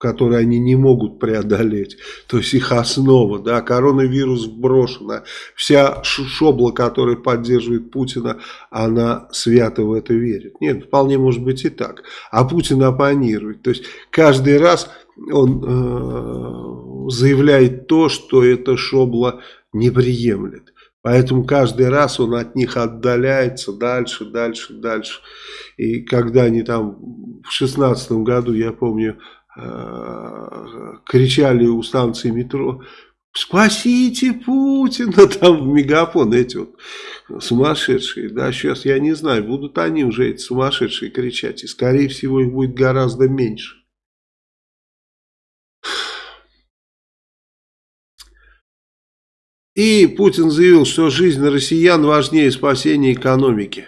которые они не могут преодолеть. То есть их основа, да, коронавирус брошена. Вся шобла, которая поддерживает Путина, она свято в это верит. Нет, вполне может быть и так. А Путин оппонирует. То есть каждый раз он э, заявляет то, что эта шобла не приемлет. Поэтому каждый раз он от них отдаляется дальше, дальше, дальше. И когда они там в шестнадцатом году, я помню, кричали у станции метро, спасите Путина, там в мегафон эти вот сумасшедшие, да, сейчас я не знаю, будут они уже эти сумасшедшие кричать, и скорее всего их будет гораздо меньше. И Путин заявил, что жизнь россиян важнее спасения экономики.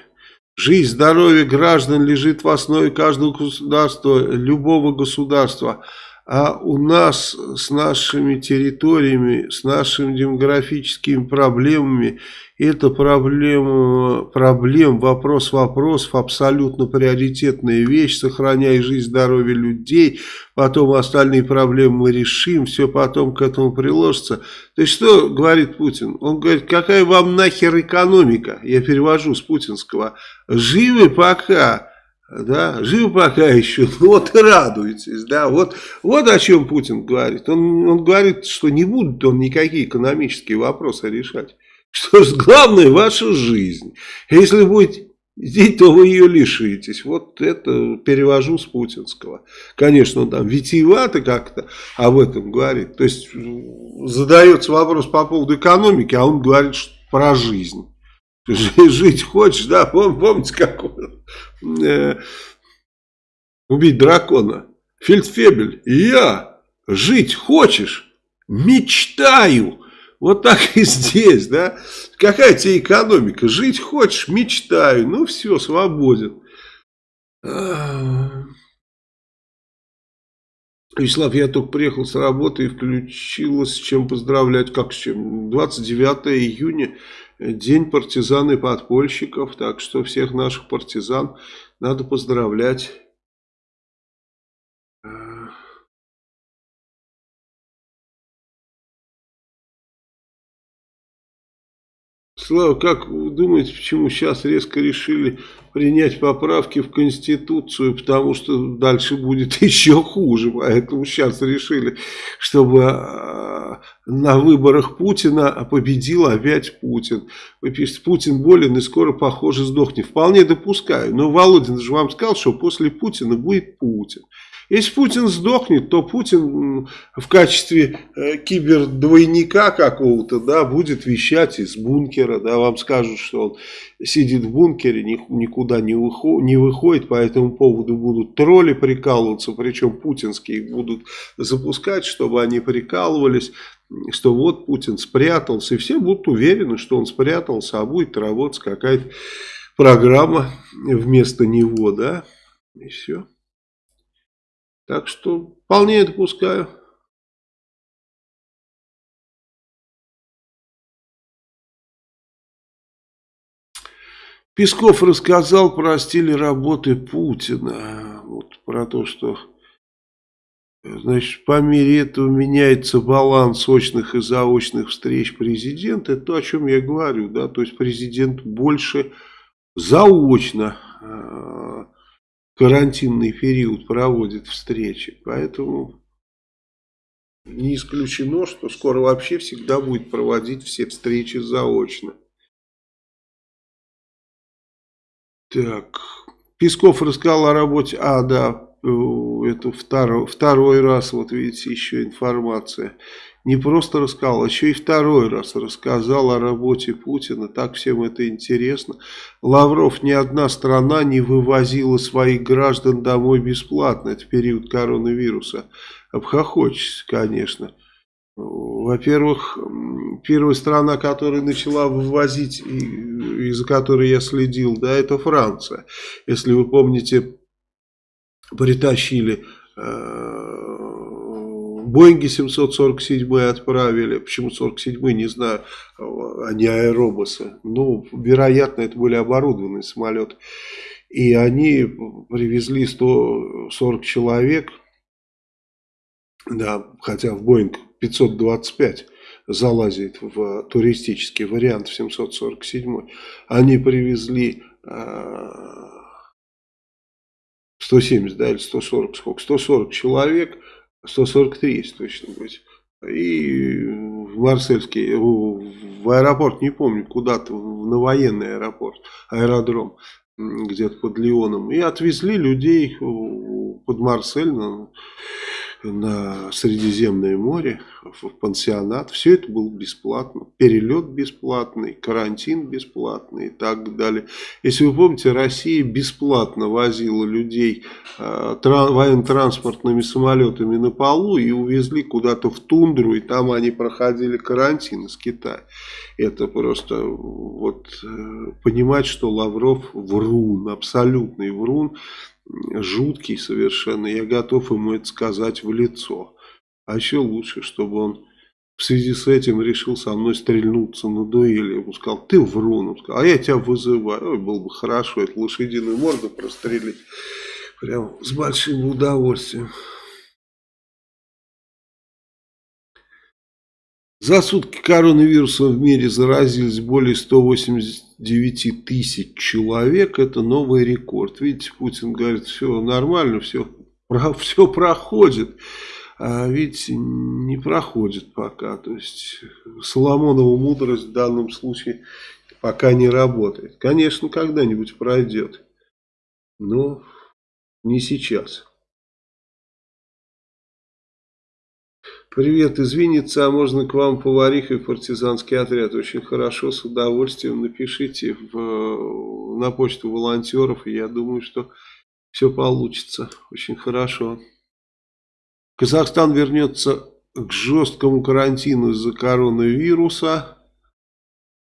Жизнь, здоровье граждан лежит в основе каждого государства, любого государства. А у нас с нашими территориями, с нашими демографическими проблемами, это проблема, проблем, вопрос вопросов, абсолютно приоритетная вещь, сохраняя жизнь, здоровье людей, потом остальные проблемы мы решим, все потом к этому приложится. То есть что говорит Путин? Он говорит, какая вам нахер экономика? Я перевожу с путинского. Живы пока да, жив пока еще, ну вот и радуетесь, да, вот, вот о чем Путин говорит. Он, он говорит, что не будет он никакие экономические вопросы решать. Что ж, главное ваша жизнь. Если будете идти, то вы ее лишитесь. Вот это перевожу с путинского. Конечно, он там витиевато как-то об этом говорит. То есть задается вопрос по поводу экономики, а он говорит про жизнь. Жить хочешь, да? Помните, как он э, убить дракона? Фельдфебель, я жить хочешь? Мечтаю. Вот так и здесь, да? Какая тебе экономика? Жить хочешь? Мечтаю. Ну все, свободен. Вячеслав, я только приехал с работы и включилась, с чем поздравлять, как с чем? 29 июня День партизан и подпольщиков, так что всех наших партизан надо поздравлять. Слава, как вы думаете, почему сейчас резко решили принять поправки в Конституцию, потому что дальше будет еще хуже, поэтому сейчас решили, чтобы а, на выборах Путина победил опять Путин. Вы пишете, Путин болен и скоро, похоже, сдохнет. Вполне допускаю, но Володин же вам сказал, что после Путина будет Путин. Если Путин сдохнет, то Путин в качестве э, кибердвойника какого-то, да, будет вещать из бункера, да, вам скажут, что он сидит в бункере, никуда не, выходит, по этому поводу будут тролли прикалываться, причем путинские будут запускать, чтобы они прикалывались, что вот Путин спрятался, и все будут уверены, что он спрятался, а будет работать какая-то программа вместо него, да, и все. Так что вполне допускаю. Песков рассказал про стиль работы Путина. Вот про то, что значит, по мере этого меняется баланс очных и заочных встреч президента. Это то, о чем я говорю. Да? То есть президент больше заочно э, карантинный период проводит встречи. Поэтому не исключено, что скоро вообще всегда будет проводить все встречи заочно. Так, Песков рассказал о работе, а, да, это второй, второй раз, вот видите, еще информация не просто рассказал, а еще и второй раз рассказал о работе Путина. Так всем это интересно. Лавров, ни одна страна не вывозила своих граждан домой бесплатно. Это период коронавируса. Обхохочется, конечно. Во-первых, первая страна, которая начала вывозить, и за которой я следил, да, это Франция. Если вы помните, притащили э, Боинги 747 отправили. Почему 47 не знаю, а не аэробусы. Ну, вероятно, это были оборудованные самолеты. И они привезли 140 человек. Да, хотя в Боинг 525 залазит в туристический вариант в 747. Они привезли 170, да, или 140, сколько? 140 человек 143, если точно быть. И в Марсельский, в аэропорт, не помню, куда-то, на военный аэропорт, аэродром, где-то под Лионом. И отвезли людей под Марсель, на Средиземное море, в пансионат. Все это было бесплатно. Перелет бесплатный, карантин бесплатный и так далее. Если вы помните, Россия бесплатно возила людей э, военно-транспортными самолетами на полу и увезли куда-то в тундру, и там они проходили карантин из Китая. Это просто вот э, понимать, что Лавров врун, абсолютный врун жуткий совершенно. Я готов ему это сказать в лицо. А еще лучше, чтобы он в связи с этим решил со мной стрельнуться на дуэли. Я ему сказал, ты врун. Он сказал, а я тебя вызываю. Ой, было бы хорошо эту лошадиную морду прострелить. Прям с большим удовольствием. За сутки коронавирусом в мире заразились более 189 тысяч человек. Это новый рекорд. Видите, Путин говорит, все нормально, все, все проходит. А ведь не проходит пока. То есть Соломонова мудрость в данном случае пока не работает. Конечно, когда-нибудь пройдет. Но не сейчас. Привет из а можно к вам поварихой в партизанский отряд? Очень хорошо, с удовольствием напишите в, на почту волонтеров, и я думаю, что все получится. Очень хорошо. Казахстан вернется к жесткому карантину из-за коронавируса.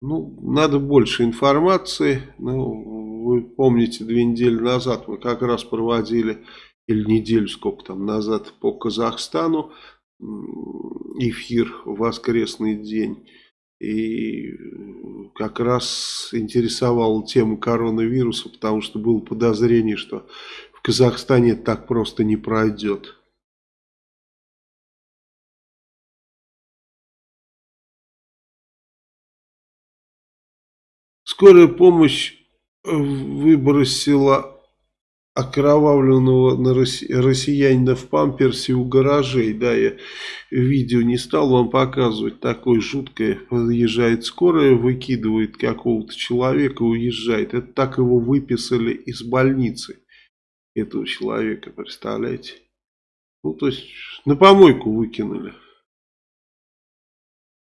Ну, надо больше информации. Ну, вы помните, две недели назад мы как раз проводили, или неделю сколько там назад, по Казахстану эфир воскресный день. И как раз интересовала тема коронавируса, потому что было подозрение, что в Казахстане так просто не пройдет. Скорая помощь выбросила окровавленного на россиянина в памперсе у гаражей. Да, я видео не стал вам показывать. Такое жуткое. Подъезжает скорая, выкидывает какого-то человека, уезжает. Это так его выписали из больницы. Этого человека, представляете? Ну, то есть, на помойку выкинули.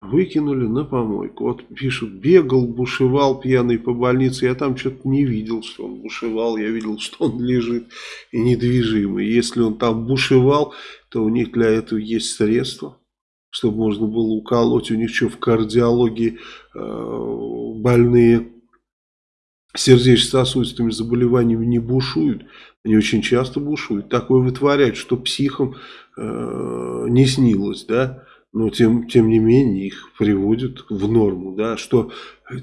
Выкинули на помойку. Вот пишут, бегал, бушевал пьяный по больнице. Я там что-то не видел, что он бушевал. Я видел, что он лежит и недвижимый. Если он там бушевал, то у них для этого есть средства. Чтобы можно было уколоть. У них что, в кардиологии э, больные сердечно-сосудистыми заболеваниями не бушуют. Они очень часто бушуют. Такое вытворяют, что психам э, не снилось, да но тем, тем не менее их приводят в норму, да, что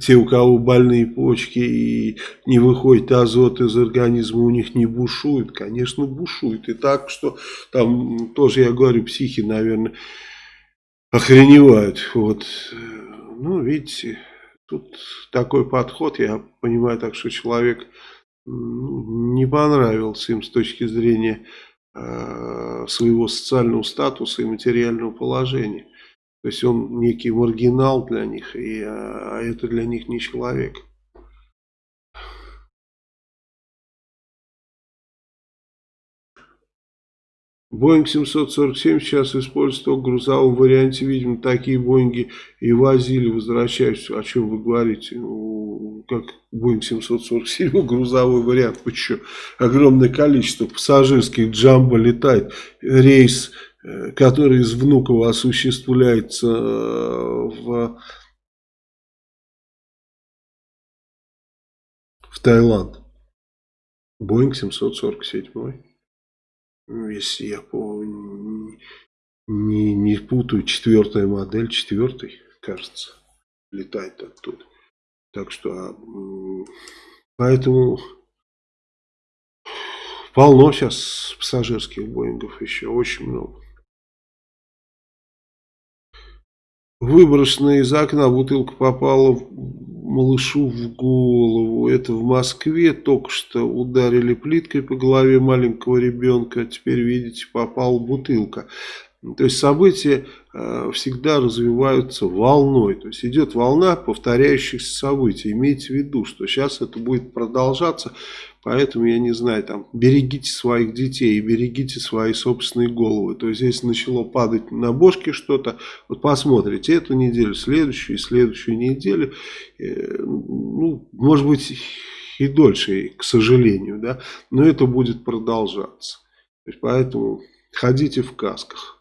те, у кого больные почки и не выходит азот из организма, у них не бушует, конечно, бушует. И так, что там тоже, я говорю, психи, наверное, охреневают. Вот. Ну, видите, тут такой подход, я понимаю так, что человек не понравился им с точки зрения своего социального статуса и материального положения. То есть он некий маргинал для них, и, а это для них не человек. Боинг 747 сейчас используется в грузовом варианте. Видимо, такие Боинги и возили, возвращаясь. О чем вы говорите? Ну, как Боинг 747 грузовой вариант. Еще огромное количество пассажирских джамбо летает. Рейс, э, который из Внуково осуществляется э, в, в Таиланд. Боинг 747. Ну, если я помню, не, не путаю, четвертая модель, четвертый, кажется, летает оттуда. Так что, а, поэтому полно сейчас пассажирских Боингов еще, очень много. Выброшенная из окна бутылка попала малышу в голову. Это в Москве только что ударили плиткой по голове маленького ребенка. Теперь, видите, попала бутылка. То есть события э, всегда развиваются волной. То есть идет волна повторяющихся событий. Имейте в виду, что сейчас это будет продолжаться. Поэтому, я не знаю, там, берегите своих детей берегите свои собственные головы. То есть, если начало падать на бошки что-то, вот посмотрите эту неделю, следующую и следующую неделю. Э, ну, может быть, и дольше, к сожалению, да, но это будет продолжаться. Есть, поэтому ходите в касках.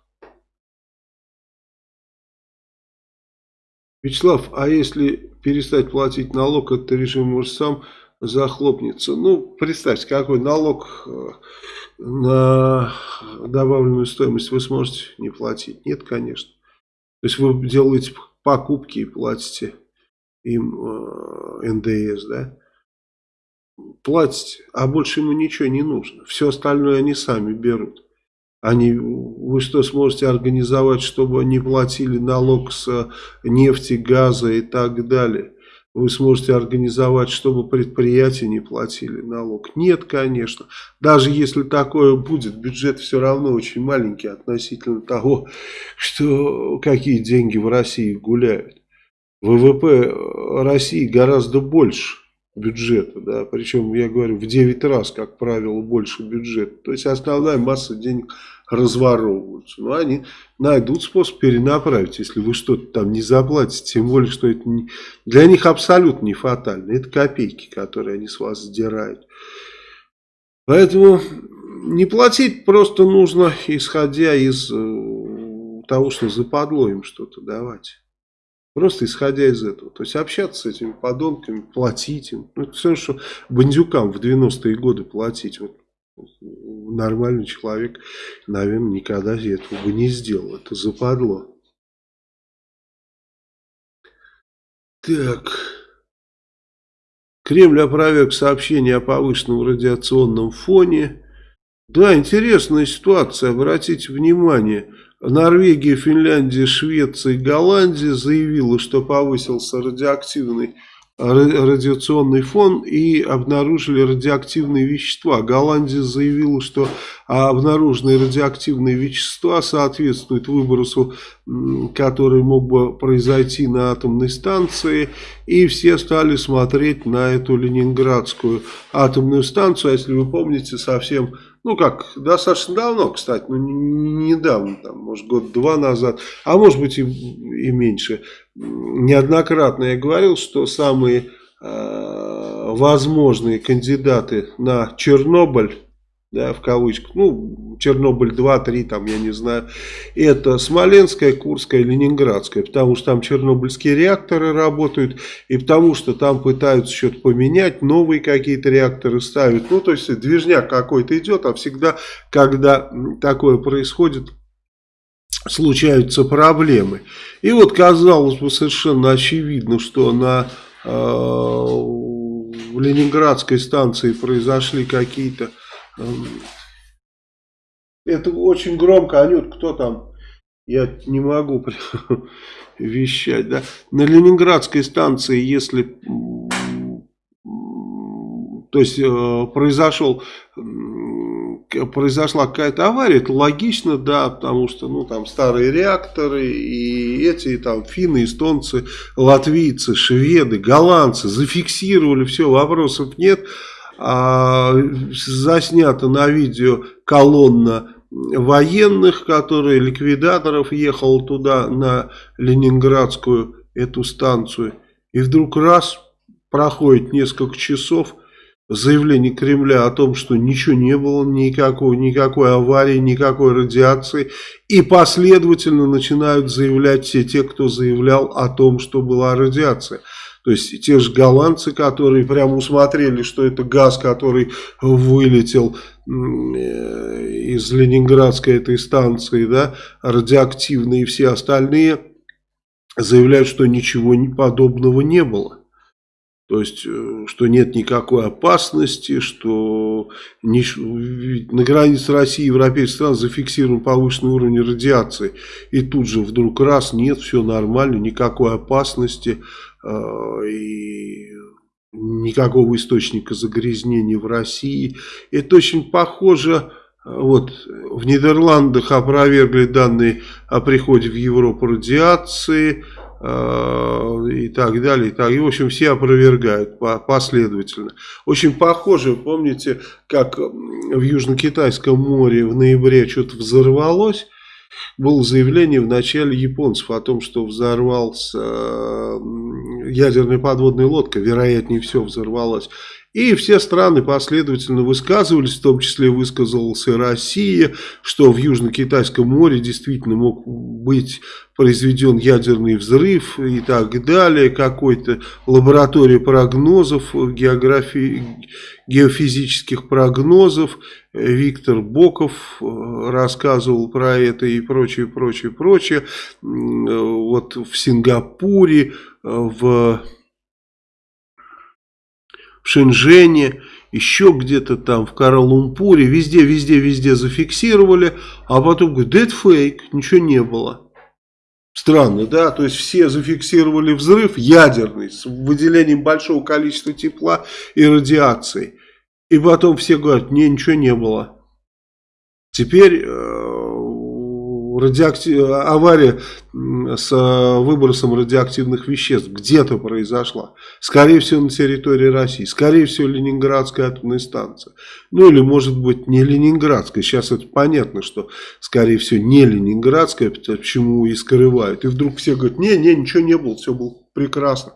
Вячеслав, а если перестать платить налог, этот режим может сам захлопнется. Ну, представьте, какой налог э, на добавленную стоимость вы сможете не платить? Нет, конечно. То есть вы делаете покупки и платите им э, НДС, да? Платите, а больше ему ничего не нужно. Все остальное они сами берут. Они, вы что сможете организовать, чтобы не платили налог с нефти, газа и так далее? Вы сможете организовать, чтобы предприятия не платили налог? Нет, конечно. Даже если такое будет, бюджет все равно очень маленький относительно того, что какие деньги в России гуляют. ВВП России гораздо больше бюджета, да, причем, я говорю, в 9 раз, как правило, больше бюджета. То есть основная масса денег разворовываются. Но они найдут способ перенаправить, если вы что-то там не заплатите. Тем более, что это не, для них абсолютно не фатально. Это копейки, которые они с вас сдирают. Поэтому не платить просто нужно, исходя из э, того, что западло им что-то давать. Просто исходя из этого. То есть общаться с этими подонками, платить им. Ну, это все, что бандюкам в 90-е годы платить. Вот нормальный человек, наверное, никогда этого бы не сделал. Это западло. Так. Кремль опроверг сообщение о повышенном радиационном фоне. Да, интересная ситуация, обратите внимание. Норвегия, Финляндия, Швеция и Голландия заявила, что повысился радиоактивный радиационный фон и обнаружили радиоактивные вещества. Голландия заявила, что обнаруженные радиоактивные вещества соответствуют выбросу, который мог бы произойти на атомной станции. и все стали смотреть на эту ленинградскую атомную станцию, а если вы помните, совсем, ну как, достаточно давно, кстати, ну недавно, там, может год-два назад, а может быть и, и меньше, неоднократно я говорил, что самые э, возможные кандидаты на Чернобыль, да, в кавычках, ну, Чернобыль 2, 3, там, я не знаю, это Смоленская, Курская, Ленинградская, потому что там чернобыльские реакторы работают, и потому что там пытаются что-то поменять, новые какие-то реакторы ставят, ну, то есть движняк какой-то идет, а всегда, когда такое происходит, случаются проблемы. И вот казалось бы совершенно очевидно, что на э, в Ленинградской станции произошли какие-то это очень громко, Анют, кто там? Я не могу вещать, да. На Ленинградской станции, если, то есть, э, произошел, произошла какая-то авария, это логично, да, потому что, ну, там старые реакторы, и эти, там, финны, эстонцы, латвийцы, шведы, голландцы зафиксировали, все, вопросов нет, заснята на видео колонна военных, которые, ликвидаторов, ехал туда на Ленинградскую эту станцию. И вдруг раз, проходит несколько часов, заявление Кремля о том, что ничего не было, никакой, никакой аварии, никакой радиации. И последовательно начинают заявлять все те, кто заявлял о том, что была радиация. То есть те же голландцы, которые прямо усмотрели, что это газ, который вылетел э, из Ленинградской этой станции, да, радиоактивные и все остальные, заявляют, что ничего подобного не было. То есть, э, что нет никакой опасности, что на границе России и европейских стран зафиксирован повышенный уровень радиации. И тут же вдруг раз, нет, все нормально, никакой опасности. А, и никакого источника загрязнения в России. Это очень похоже, вот в Нидерландах опровергли данные о приходе в Европу радиации э, и так далее. И, так, и в общем все опровергают последовательно. Очень похоже, помните, как в Южно-Китайском море в ноябре что-то взорвалось было заявление в начале японцев о том, что взорвался ядерная подводная лодка, вероятнее всего взорвалась. И все страны последовательно высказывались, в том числе высказалась и Россия, что в Южно-Китайском море действительно мог быть произведен ядерный взрыв и так далее, какой-то лаборатория прогнозов, географии, геофизических прогнозов. Виктор Боков э, рассказывал про это и прочее, прочее, прочее. Вот в Сингапуре, э, в в Шэньчжэне, еще где-то там в Кара-Лумпуре, везде, везде, везде зафиксировали, а потом говорят, да фейк, ничего не было. Странно, да? То есть все зафиксировали взрыв ядерный с выделением большого количества тепла и радиации. И потом все говорят, не, ничего не было. Теперь э, радиоактив... авария с э, выбросом радиоактивных веществ где-то произошла. Скорее всего на территории России. Скорее всего Ленинградская атомная станция. Ну или может быть не Ленинградская. Сейчас это понятно, что скорее всего не Ленинградская. Почему и скрывают. И вдруг все говорят, не, не, ничего не было. Все было прекрасно.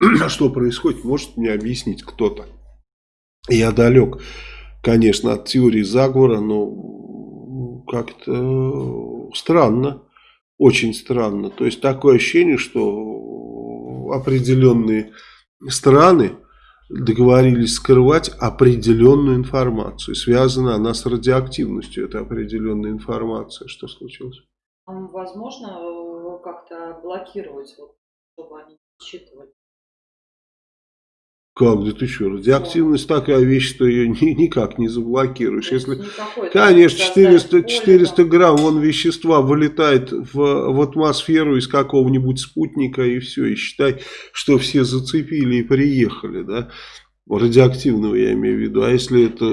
А что происходит, может мне объяснить кто-то. Я далек, конечно, от теории заговора, но как-то странно, очень странно. То есть такое ощущение, что определенные страны договорились скрывать определенную информацию. Связана она с радиоактивностью, это определенная информация. Что случилось? Возможно, э, как-то блокировать, чтобы они не считывали. Как, да ты что, радиоактивность такая вещь, что ее ни, никак не заблокируешь. Если, конечно, 400, 400 грамм вон вещества вылетает в, в атмосферу из какого-нибудь спутника и все, и считай, что все зацепили и приехали, да, радиоактивного я имею в виду. А если это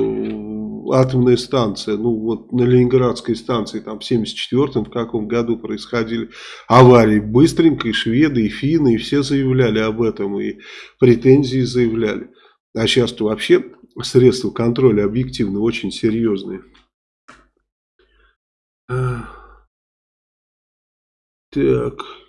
атомная станция, ну вот на Ленинградской станции, там в 74-м, в каком году происходили аварии, быстренько и шведы, и финны, и все заявляли об этом, и претензии заявляли. А сейчас-то вообще средства контроля объективно очень серьезные. Так.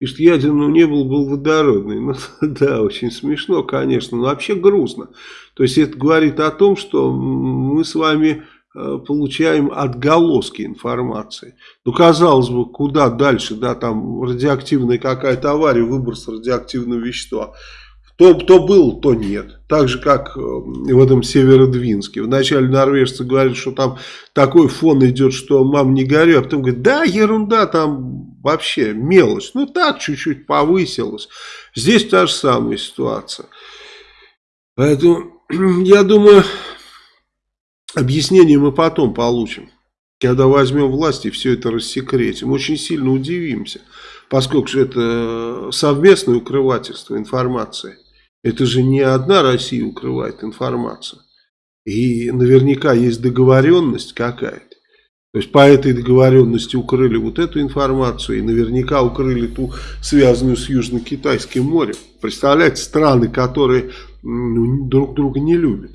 Пишет, ядерного не было, был водородный. Ну да, очень смешно, конечно, но вообще грустно. То есть это говорит о том, что мы с вами э, получаем отголоски информации. Ну, казалось бы, куда дальше, да, там радиоактивная какая-то авария, выброс радиоактивного вещества. То, то был, то нет. Так же, как э, в этом Северодвинске. Вначале норвежцы говорят, что там такой фон идет, что мам не горю. А потом говорят, да, ерунда, там вообще мелочь. Ну так, чуть-чуть повысилось. Здесь та же самая ситуация. Поэтому, я думаю, объяснение мы потом получим. Когда возьмем власть и все это рассекретим. Очень сильно удивимся. Поскольку это совместное укрывательство информации. Это же не одна Россия укрывает информацию. И наверняка есть договоренность какая-то. То есть по этой договоренности укрыли вот эту информацию и наверняка укрыли ту, связанную с Южно-Китайским морем. Представляете, страны, которые ну, друг друга не любят.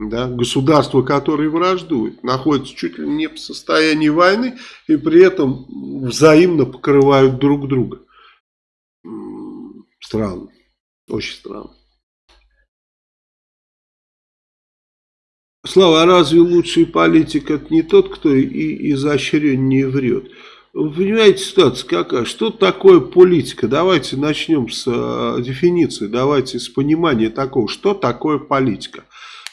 Да? Государства, которые враждуют, находятся чуть ли не в состоянии войны и при этом взаимно покрывают друг друга. Странно. Очень странно. Слава, а разве лучший политик это не тот, кто и изощреннее врет? Вы понимаете, ситуация какая? Что такое политика? Давайте начнем с э, дефиниции, давайте с понимания такого, что такое политика.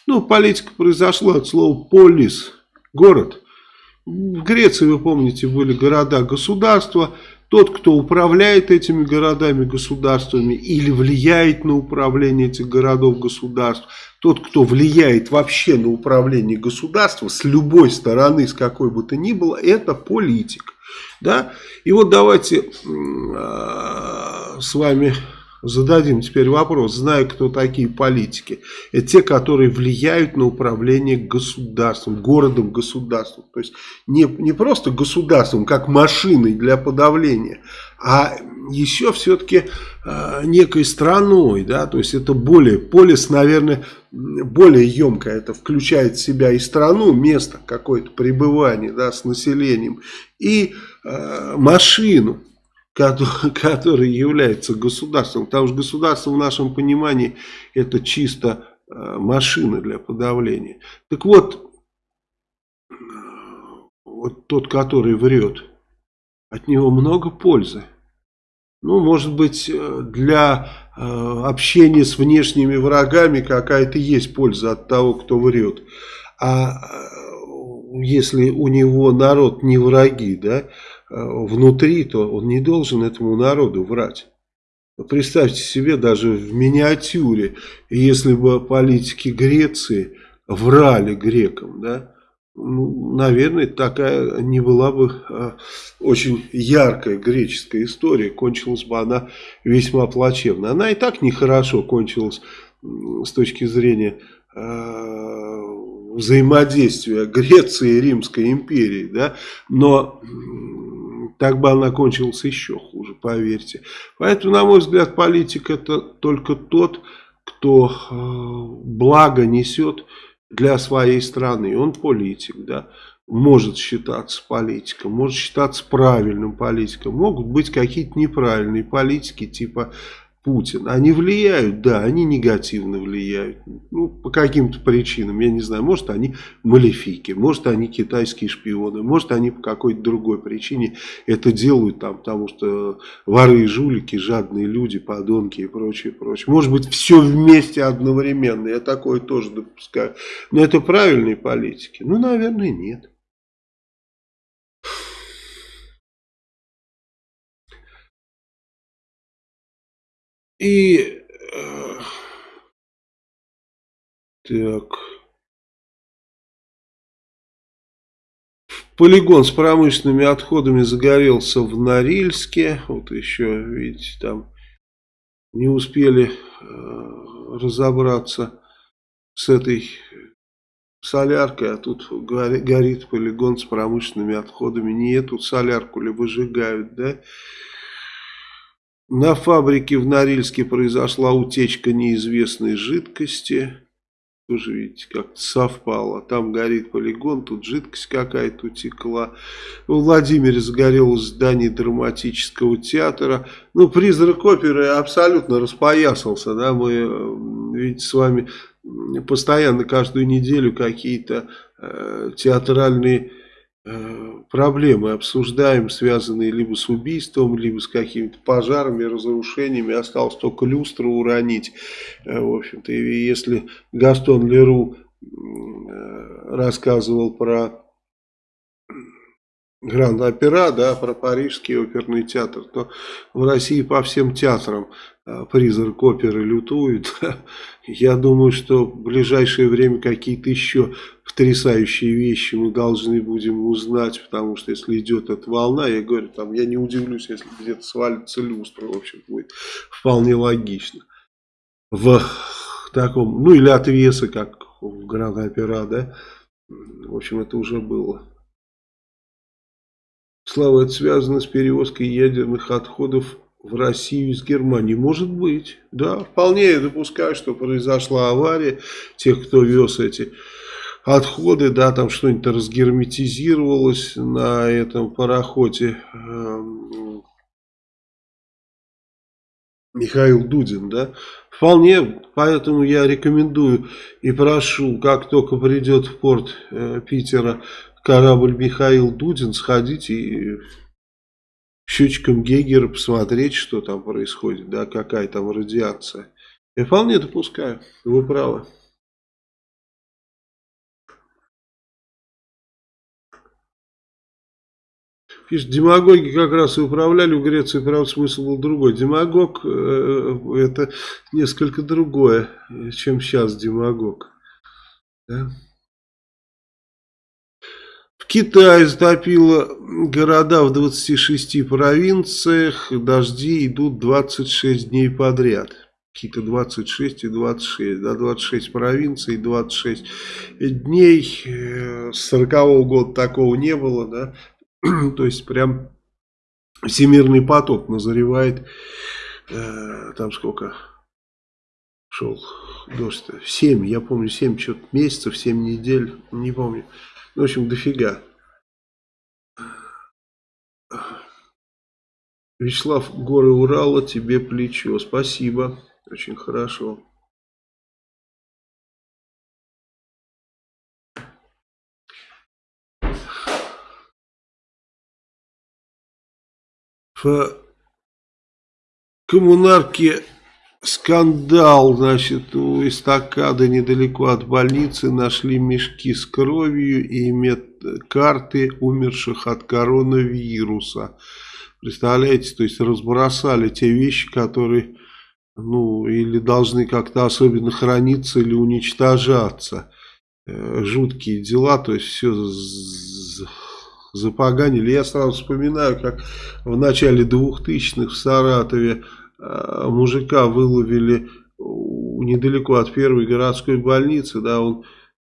Ну, политика произошла от слова полис, город. В Греции, вы помните, были города-государства, тот, кто управляет этими городами, государствами или влияет на управление этих городов, государств, тот, кто влияет вообще на управление государством с любой стороны, с какой бы то ни было, это политик. Да? И вот давайте э, с вами зададим теперь вопрос, зная, кто такие политики. Это те, которые влияют на управление государством, городом, государством. То есть не, не просто государством, как машиной для подавления, а еще все-таки э, некой страной. Да? То есть это более, полис, наверное, более емкое. Это включает в себя и страну, место какое-то пребывания да, с населением, и э, машину который является государством. Потому что государство в нашем понимании это чисто э, машина для подавления. Так вот, вот тот, который врет, от него много пользы. Ну, может быть, э, для э, общения с внешними врагами какая-то есть польза от того, кто врет. А если у него народ не враги, да, внутри, то он не должен этому народу врать. Представьте себе даже в миниатюре, если бы политики Греции врали грекам, да, ну, наверное, такая не была бы а, очень яркая греческая история, кончилась бы она весьма плачевно. Она и так нехорошо кончилась с точки зрения а, взаимодействия Греции и Римской империи, да, но так бы она кончилась еще хуже, поверьте. Поэтому, на мой взгляд, политик это только тот, кто э, благо несет для своей страны. Он политик, да, может считаться политиком, может считаться правильным политиком. Могут быть какие-то неправильные политики, типа Путин, они влияют, да, они негативно влияют. Ну, по каким-то причинам, я не знаю, может они малефики, может они китайские шпионы, может они по какой-то другой причине это делают там, потому что воры и жулики, жадные люди, подонки и прочее, прочее. Может быть все вместе одновременно, я такое тоже допускаю. Но это правильные политики? Ну, наверное, нет. И... Э, так... Полигон с промышленными отходами загорелся в Норильске. Вот еще, видите, там не успели э, разобраться с этой соляркой, а тут горит полигон с промышленными отходами. Не эту солярку ли выжигают, да? На фабрике в Норильске произошла утечка неизвестной жидкости. Тоже, видите, как-то совпало. Там горит полигон, тут жидкость какая-то утекла. В Владимире загорелось здание драматического театра. Ну, призрак оперы абсолютно распоясался. Да? Мы, видите, с вами постоянно каждую неделю какие-то э, театральные проблемы обсуждаем, связанные либо с убийством, либо с какими-то пожарами, разрушениями. Осталось только люстру уронить. Э, в общем-то, если Гастон Леру э, рассказывал про Гранд-Опера, да, про Парижский оперный театр, то в России по всем театрам э, призрак оперы лютует. Я думаю, что в ближайшее время какие-то еще потрясающие вещи мы должны будем узнать, потому что если идет эта волна, я говорю, там, я не удивлюсь, если где-то свалится люстра, в общем, будет вполне логично. В таком, ну или отвесы, как в Гранд-Опера, да, в общем, это уже было. Слава, это связано с перевозкой ядерных отходов в Россию из Германии? Может быть, да. Вполне я допускаю, что произошла авария тех, кто вез эти отходы, да, там что-нибудь разгерметизировалось на этом пароходе. Эм, Михаил Дудин, да, вполне, поэтому я рекомендую и прошу, как только придет в порт э, Питера корабль Михаил Дудин, сходить и счетчиком Гегера посмотреть, что там происходит, да, какая там радиация. Я вполне допускаю, вы правы. Пишет, демагоги как раз и управляли в Греции, правда, смысл был другой. Демагог э, это несколько другое, чем сейчас демагог. Да? Китай затопило города в 26 провинциях. Дожди идут 26 дней подряд. Какие-то 26 и 26. Да, 26 провинций, 26 дней. С 40 -го года такого не было. Да? То есть прям всемирный поток назревает. Э, там сколько шел дождь? 7, я помню, 7 что-то месяцев, 7 недель, не помню. В общем, дофига. Вячеслав, горы Урала, тебе плечо. Спасибо. Очень хорошо. В коммунарке Скандал, значит, у эстакады недалеко от больницы нашли мешки с кровью и медкарты умерших от коронавируса. Представляете, то есть разбросали те вещи, которые, ну, или должны как-то особенно храниться или уничтожаться. Э, жуткие дела, то есть все запоганили. Я сразу вспоминаю, как в начале 2000-х в Саратове мужика выловили недалеко от первой городской больницы, да, он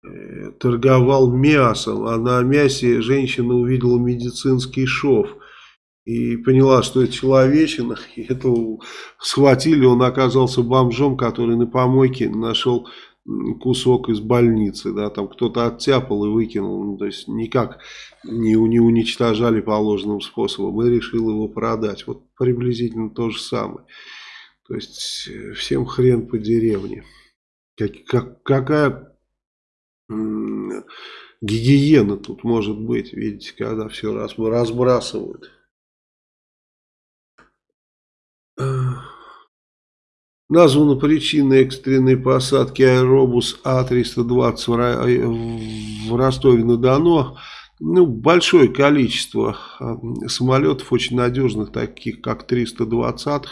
э, торговал мясом, а на мясе женщина увидела медицинский шов и поняла, что это человечина, и это схватили, он оказался бомжом, который на помойке нашел кусок из больницы, да, там кто-то оттяпал и выкинул, ну, то есть никак не, не уничтожали положенным способом и решил его продать. Вот приблизительно то же самое. То есть э, всем хрен по деревне. Как, как, какая гигиена тут может быть, видите, когда все разбрасывают. Названа причина экстренной посадки аэробус А-320 в Ростове-на-Дону. Ну, большое количество а, самолетов, очень надежных, таких как 320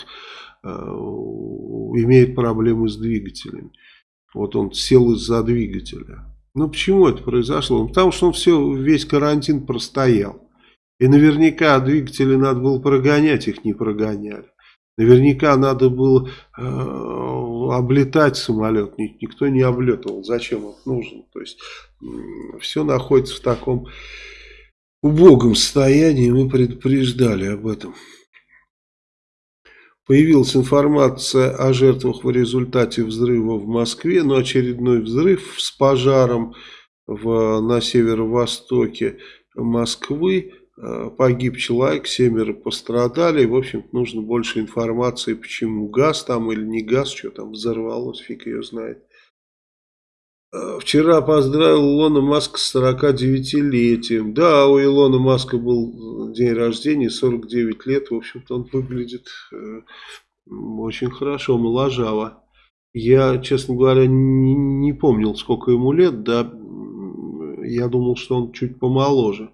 э, имеет проблемы с двигателями. Вот он сел из-за двигателя. Ну, почему это произошло? Потому что он все, весь карантин простоял. И наверняка двигатели надо было прогонять, их не прогоняли. Наверняка надо было э, облетать самолет. Никто не облетывал. Зачем он нужен? То есть все находится в таком убогом состоянии. Мы предупреждали об этом. Появилась информация о жертвах в результате взрыва в Москве. Но очередной взрыв с пожаром в, на северо-востоке Москвы. Э, погиб человек, семеро пострадали. В общем нужно больше информации, почему газ там или не газ, что там взорвалось, фиг ее знает. Э, вчера поздравил Илона Маска с 49-летием. Да, у Илона Маска был день рождения, 49 лет. В общем-то, он выглядит э, очень хорошо, моложаво. Я, честно говоря, не, не помнил, сколько ему лет. Да, я думал, что он чуть помоложе.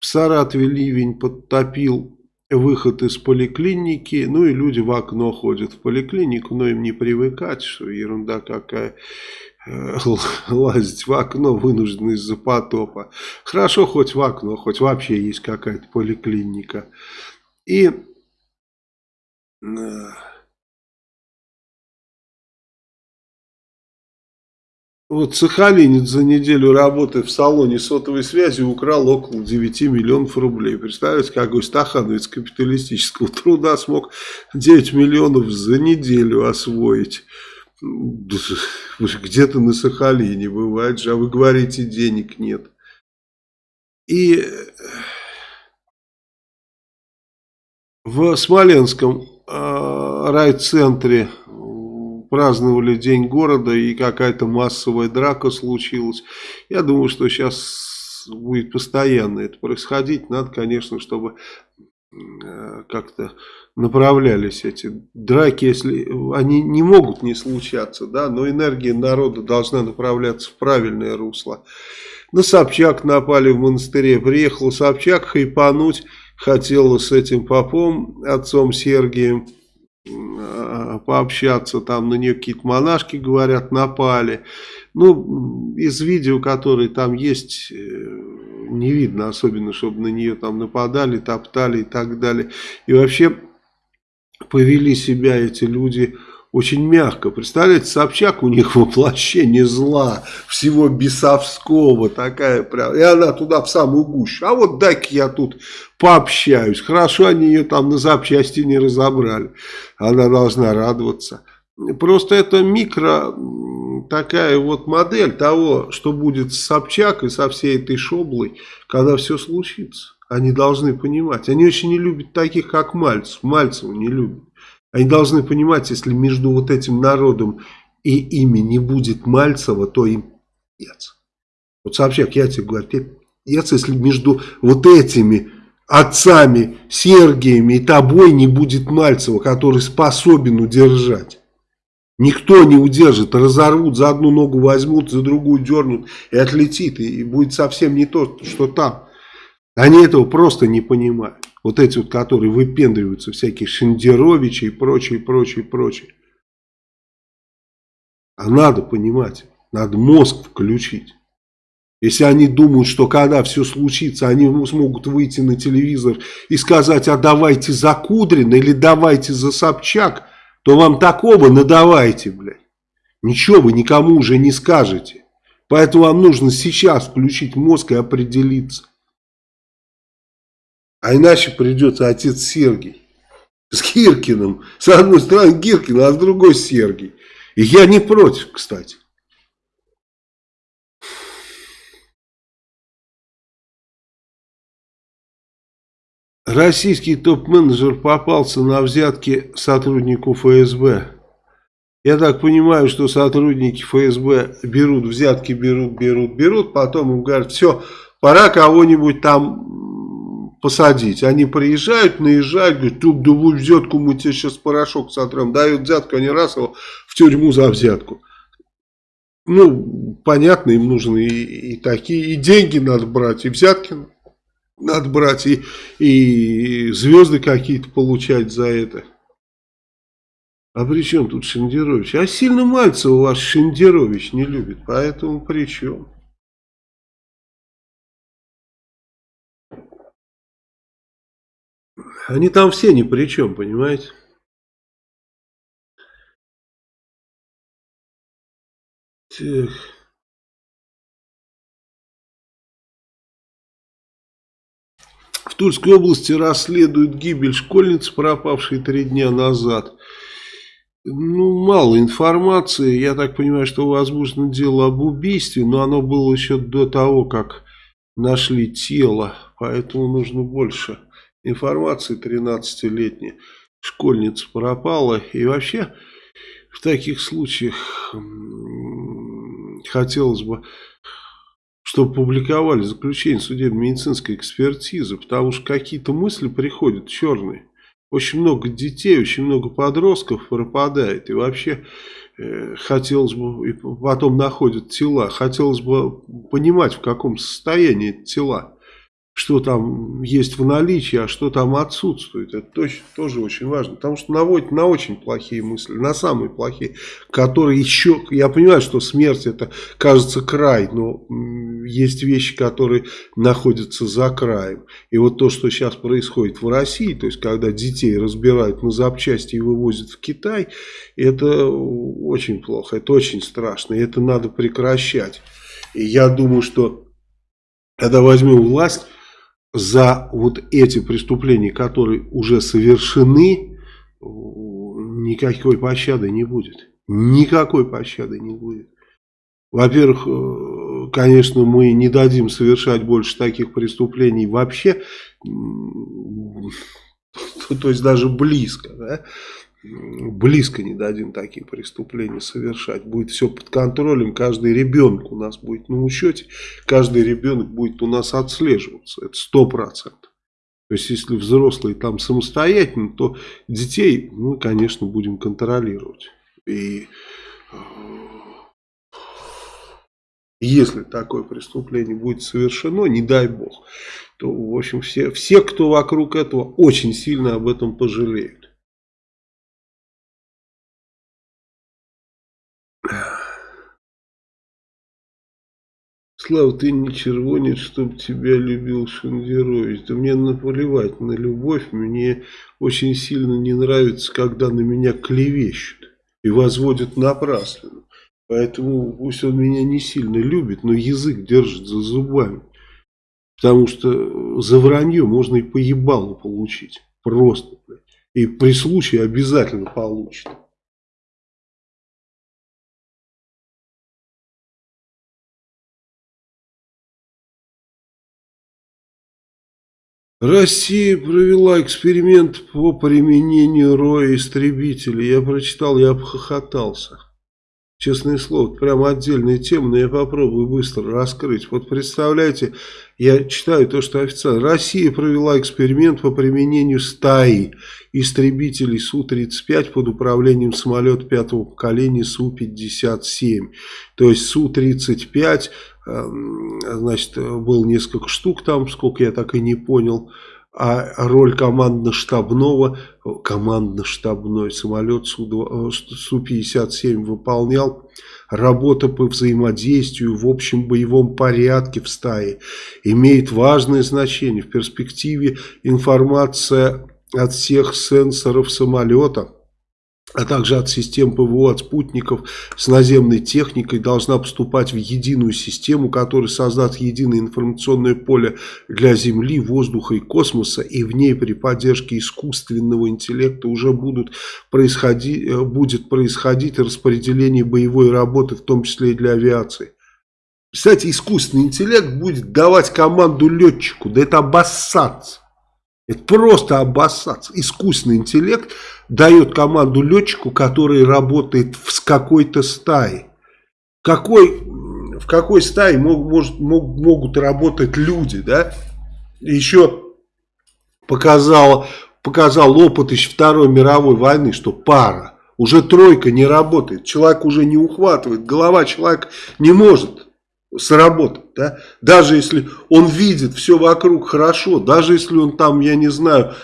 В Саратове ливень подтопил выход из поликлиники, ну и люди в окно ходят в поликлинику, но им не привыкать, что ерунда какая, э, лазить в окно вынуждены из-за потопа. Хорошо хоть в окно, хоть вообще есть какая-то поликлиника. И Вот Сахалинец за неделю работы в салоне сотовой связи украл около 9 миллионов рублей. Представляете, какой стахановец капиталистического труда смог 9 миллионов за неделю освоить. Где-то на Сахалине бывает же, а вы говорите, денег нет. И в Смоленском э, райцентре праздновали День города и какая-то массовая драка случилась. Я думаю, что сейчас будет постоянно это происходить. Надо, конечно, чтобы э, как-то направлялись эти драки, если они не могут не случаться, да, но энергия народа должна направляться в правильное русло. На Собчак напали в монастыре, приехал Собчак хайпануть, хотел с этим попом, отцом Сергием, пообщаться, там на нее какие-то монашки, говорят, напали. Ну, из видео, которые там есть, э, не видно особенно, чтобы на нее там нападали, топтали и так далее. И вообще повели себя эти люди очень мягко. Представляете, Собчак у них воплощение зла, всего бесовского, такая прям. И она туда в самую гущу. А вот дай-ка я тут пообщаюсь. Хорошо, они ее там на запчасти не разобрали. Она должна радоваться. Просто это микро такая вот модель того, что будет с Собчак и со всей этой шоблой, когда все случится. Они должны понимать. Они очень не любят таких, как Мальцев. Мальцева не любят. Они должны понимать, если между вот этим народом и ими не будет Мальцева, то им ец. Вот Собчак, я тебе говорю, ец, если между вот этими отцами, Сергиями и тобой не будет Мальцева, который способен удержать. Никто не удержит, разорвут, за одну ногу возьмут, за другую дернут и отлетит, и будет совсем не то, что там. Они этого просто не понимают. Вот эти вот, которые выпендриваются, всякие Шендеровичи и прочее, прочее, прочее. А надо понимать, надо мозг включить. Если они думают, что когда все случится, они смогут выйти на телевизор и сказать, а давайте за Кудрина или давайте за Собчак, то вам такого надавайте, блядь. Ничего вы никому уже не скажете. Поэтому вам нужно сейчас включить мозг и определиться. А иначе придется отец Сергий с Гиркиным. С одной стороны Гиркин, а с другой Сергий. И я не против, кстати. Российский топ-менеджер попался на взятки сотруднику ФСБ. Я так понимаю, что сотрудники ФСБ берут взятки, берут, берут, берут, потом им говорят, все, пора кого-нибудь там посадить. Они приезжают, наезжают, говорят, тут да взятку, мы тебе сейчас порошок сотрем. Дают взятку, они раз его в тюрьму за взятку. Ну, понятно, им нужны и, и такие, и деньги надо брать, и взятки надо брать, и, и звезды какие-то получать за это. А при чем тут Шендерович? А сильно Мальцева ваш Шендерович не любит, поэтому при чем? Они там все ни при чем, понимаете? Так. В Тульской области расследуют гибель школьницы, пропавшей три дня назад. Ну, мало информации. Я так понимаю, что возможно дело об убийстве, но оно было еще до того, как нашли тело. Поэтому нужно больше информации. 13-летняя школьница пропала. И вообще, в таких случаях хотелось бы чтобы публиковали заключение судебно-медицинской экспертизы, потому что какие-то мысли приходят черные. Очень много детей, очень много подростков пропадает. И вообще э, хотелось бы, и потом находят тела, хотелось бы понимать, в каком состоянии тела что там есть в наличии, а что там отсутствует. Это точно, тоже очень важно. Потому что наводит на очень плохие мысли, на самые плохие, которые еще... Я понимаю, что смерть это кажется край, но есть вещи, которые находятся за краем. И вот то, что сейчас происходит в России, то есть когда детей разбирают на запчасти и вывозят в Китай, это очень плохо, это очень страшно, и это надо прекращать. И я думаю, что когда возьмем власть за вот эти преступления, которые уже совершены, никакой пощады не будет. Никакой пощады не будет. Во-первых, э, конечно, мы не дадим совершать больше таких преступлений вообще, то есть даже близко. Да? Близко не дадим такие преступления совершать. Будет все под контролем, каждый ребенок у нас будет на учете, каждый ребенок будет у нас отслеживаться, это сто процентов. То есть, если взрослые там самостоятельно, то детей мы, конечно, будем контролировать. И э, если такое преступление будет совершено, не дай бог, то, в общем, все, все кто вокруг этого, очень сильно об этом пожалеют. Слава, ты не червонец, чтоб тебя любил Шендерович. Да мне наплевать на любовь. Мне очень сильно не нравится, когда на меня клевещут и возводят напрасленно. Поэтому пусть он меня не сильно любит, но язык держит за зубами. Потому что за вранье можно и поебалу получить. Просто. И при случае обязательно получит. Россия провела эксперимент по применению роя истребителей. Я прочитал, я обхохотался. Честное слово, прямо отдельная тема, но я попробую быстро раскрыть. Вот представляете, я читаю то, что официально. Россия провела эксперимент по применению стаи истребителей Су-35 под управлением самолета пятого поколения Су-57. То есть Су-35 Эм, значит, было несколько штук там, сколько я так и не понял, а роль командно-штабного, командно-штабной самолет Су-57 выполнял работа по взаимодействию в общем боевом порядке в стае, имеет важное значение. В перспективе информация от всех сенсоров самолета – а также от систем ПВО, от спутников с наземной техникой должна поступать в единую систему, которая создаст единое информационное поле для Земли, воздуха и космоса, и в ней при поддержке искусственного интеллекта уже будут происходить, э, будет происходить распределение боевой работы, в том числе и для авиации. Кстати, искусственный интеллект будет давать команду летчику, да это обоссаться. Это просто обоссаться. Искусственный интеллект дает команду летчику, который работает в какой-то стае. Какой, в какой стае мог, может, мог, могут работать люди, да? Еще показал, показал опыт еще Второй мировой войны, что пара. Уже тройка не работает, человек уже не ухватывает, голова человека не может сработать. Да? Даже если он видит все вокруг хорошо, даже если он там, я не знаю,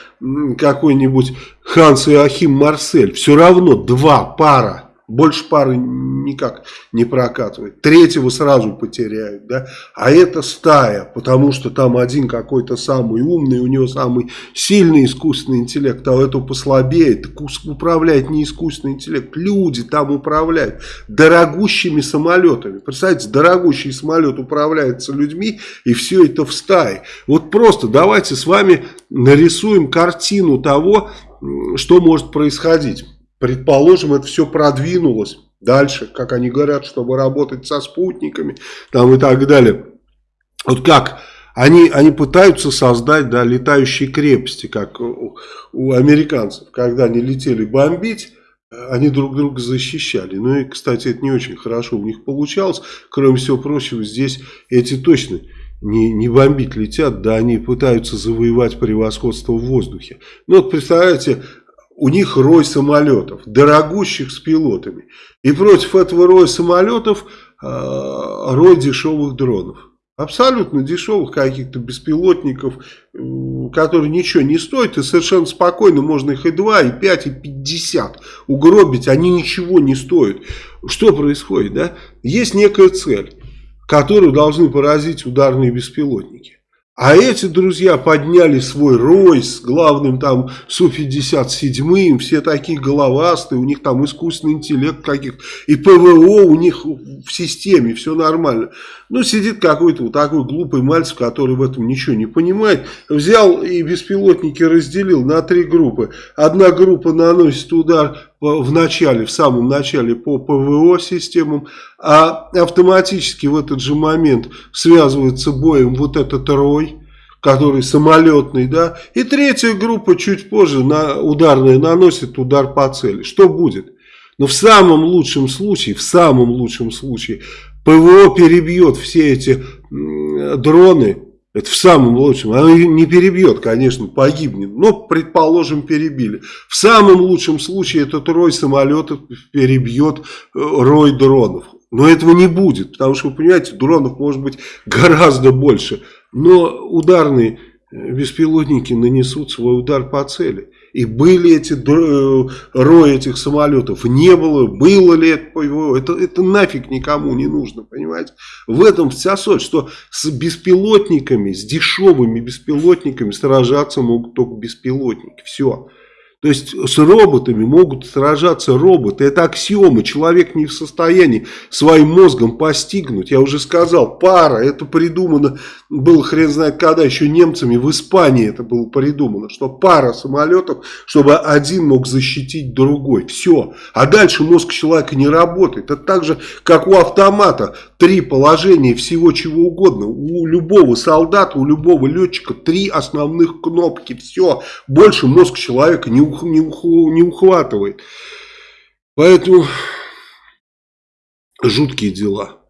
какой-нибудь Ханс и Ахим Марсель, все равно два пара Больше пары никак не прокатывает. Третьего сразу потеряют, да. А это стая, потому что там один какой-то самый умный, у него самый сильный искусственный интеллект, а у этого послабее. Так управляет не искусственный интеллект, люди там управляют дорогущими самолетами. Представляете, дорогущий самолет управляется людьми, и все это в стае. Вот просто давайте с вами нарисуем картину того, что может происходить. Предположим, это все продвинулось дальше, как они говорят, чтобы работать со спутниками там и так далее. Вот как они, они пытаются создать да, летающие крепости, как у, у американцев, когда они летели бомбить, они друг друга защищали. Ну и, кстати, это не очень хорошо у них получалось. Кроме всего прочего, здесь эти точно не, не бомбить летят, да, они пытаются завоевать превосходство в воздухе. Ну вот представляете, у них рой самолетов, дорогущих с пилотами. И против этого роя самолетов э, рой дешевых дронов. Абсолютно дешевых каких-то беспилотников, э, которые ничего не стоят. И совершенно спокойно можно их и 2, и 5, и 50 угробить. Они ничего не стоят. Что происходит? Да? Есть некая цель, которую должны поразить ударные беспилотники. А эти друзья подняли свой рой с главным там Су-57, все такие головастые, у них там искусственный интеллект каких и ПВО у них в системе, все нормально. Ну, сидит какой-то вот такой глупый мальчик, который в этом ничего не понимает. Взял и беспилотники разделил на три группы. Одна группа наносит удар в начале, в самом начале по ПВО системам, а автоматически в этот же момент связывается боем вот этот рой который самолетный, да, и третья группа чуть позже на, ударная наносит удар по цели. Что будет? Но в самом лучшем случае, в самом лучшем случае, ПВО перебьет все эти дроны, это в самом лучшем, оно не перебьет, конечно, погибнет, но, предположим, перебили. В самом лучшем случае этот рой самолетов перебьет э, рой дронов. Но этого не будет, потому что, вы понимаете, дронов может быть гораздо больше. Но ударные э, беспилотники нанесут свой удар по цели. И были эти э, рои этих самолетов, не было, было ли это это, это нафиг никому не нужно, понимаете? В этом вся суть, что с беспилотниками, с дешевыми беспилотниками сражаться могут только беспилотники, все. То есть с роботами могут сражаться роботы. Это аксиомы. Человек не в состоянии своим мозгом постигнуть. Я уже сказал, пара. Это придумано было хрен знает когда. Еще немцами в Испании это было придумано. Что пара самолетов, чтобы один мог защитить другой. Все. А дальше мозг человека не работает. Это так же, как у автомата. Три положения всего чего угодно. У любого солдата, у любого летчика три основных кнопки. Все. Больше мозг человека не не, не ухватывает. Поэтому жуткие дела.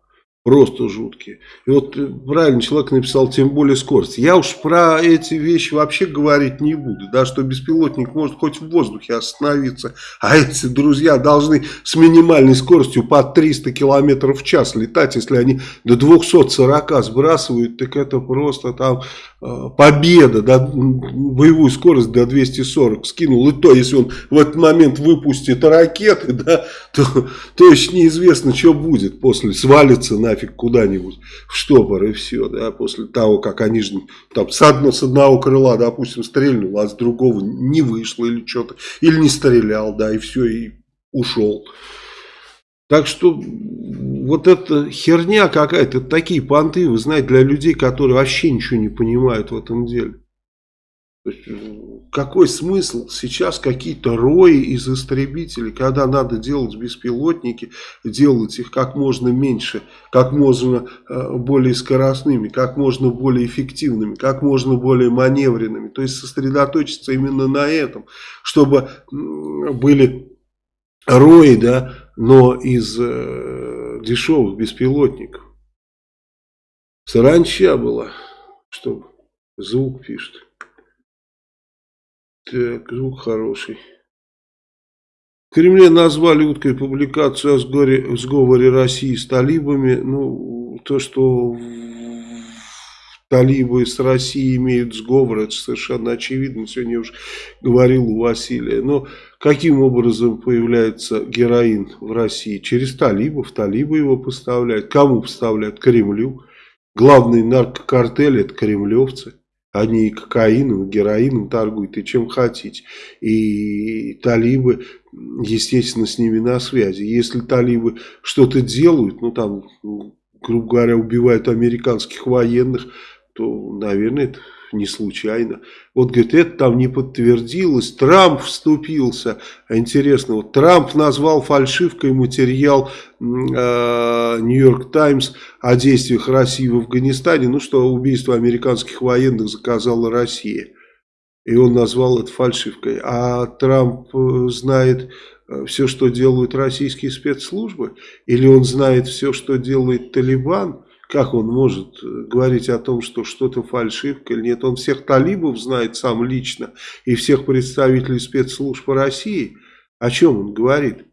Просто жуткие. И вот э, правильно человек написал, тем более скорость. Я уж про эти вещи вообще говорить не буду. Да, что беспилотник может хоть в воздухе остановиться. А эти друзья должны с минимальной скоростью по 300 км в час летать. Если они до 240 сбрасывают, так это просто там Э, победа, да, боевую скорость до 240 скинул, и то, если он в этот момент выпустит ракеты, да, то, то еще неизвестно, что будет после, свалится нафиг куда-нибудь в штопор и все, да, после того, как они же там с, одно, с одного крыла, допустим, стрельнул, а с другого не вышло или что-то, или не стрелял, да, и все, и ушел. Так что вот эта херня какая-то, такие понты, вы знаете, для людей, которые вообще ничего не понимают в этом деле. Есть, какой смысл сейчас какие-то рои из истребителей, когда надо делать беспилотники, делать их как можно меньше, как можно э, более скоростными, как можно более эффективными, как можно более маневренными. То есть сосредоточиться именно на этом, чтобы были рои, да, но из э, дешевых беспилотников. Саранча была, что звук пишет. Так, звук хороший. В Кремле назвали уткой публикацию о сговоре, сговоре России с талибами. Ну, то, что талибы с Россией имеют сговор, это совершенно очевидно, сегодня уже говорил у Василия. Но каким образом появляется героин в России? Через талибов, талибы его поставляют. Кому поставляют? Кремлю. Главный наркокартель это кремлевцы. Они и кокаином, и героином торгуют, и чем хотите. И талибы, естественно, с ними на связи. Если талибы что-то делают, ну там, грубо говоря, убивают американских военных, то, наверное, это не случайно. Вот, говорит, это там не подтвердилось, Трамп вступился. А интересно, вот Трамп назвал фальшивкой материал Нью-Йорк Таймс о действиях России в Афганистане, ну что убийство американских военных заказала Россия. И он назвал это фальшивкой. А Трамп э, знает э, все, что делают российские спецслужбы? Или он знает все, что делает Талибан? Как он может э, говорить о том, что что-то фальшивка или нет? Он всех талибов знает сам лично и всех представителей спецслужб России. О чем он говорит?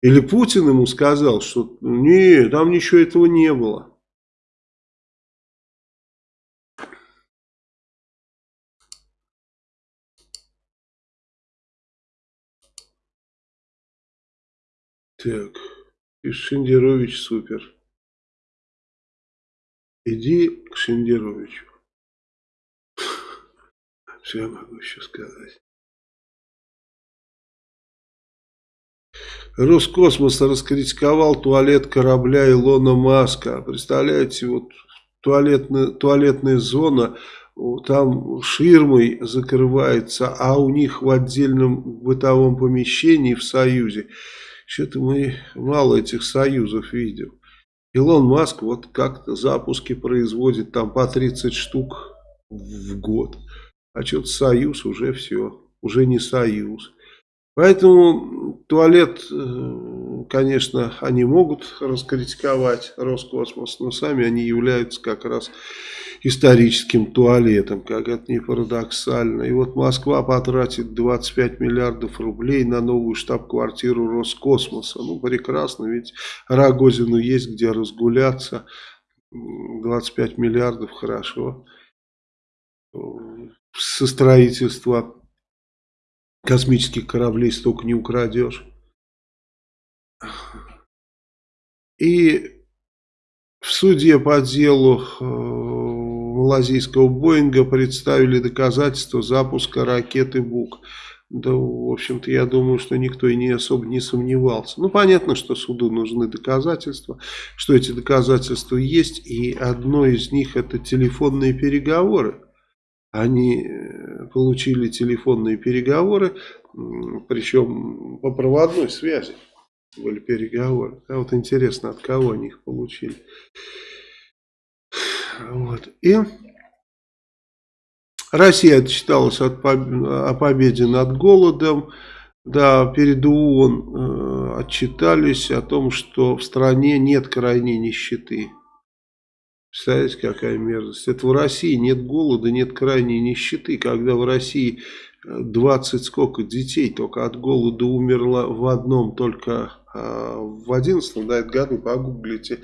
Или Путин ему сказал, что нет, там ничего этого не было. Так, Шендерович супер. Иди к Шендеровичу. Что я могу еще сказать? Роскосмос раскритиковал туалет корабля Илона Маска. Представляете, вот туалетная, туалетная зона, там ширмой закрывается, а у них в отдельном бытовом помещении в Союзе. Что-то мы мало этих союзов видим. Илон Маск вот как-то запуски производит там по 30 штук в год. А что-то Союз уже все, уже не Союз. Поэтому туалет, э, конечно, они могут раскритиковать Роскосмос, но сами они являются как раз историческим туалетом, как это не парадоксально. И вот Москва потратит 25 миллиардов рублей на новую штаб-квартиру Роскосмоса. Ну, прекрасно, ведь Рогозину есть где разгуляться. 25 миллиардов, хорошо. Со строительства космических кораблей столько не украдешь. И в суде по делу э, малазийского Боинга представили доказательства запуска ракеты БУК. Да, в общем-то, я думаю, что никто и не особо не сомневался. Ну, понятно, что суду нужны доказательства, что эти доказательства есть, и одно из них это телефонные переговоры. Они э, получили телефонные переговоры, причем по проводной связи были переговоры. А вот интересно, от кого они их получили. Вот. И Россия отчиталась от поб... о победе над голодом. Да, перед ООН э, отчитались о том, что в стране нет крайней нищеты. Представляете, какая мерзость. Это в России нет голода, нет крайней нищеты. Когда в России 20 сколько детей только от голода умерло в одном только а, в 11 да, году, погуглите,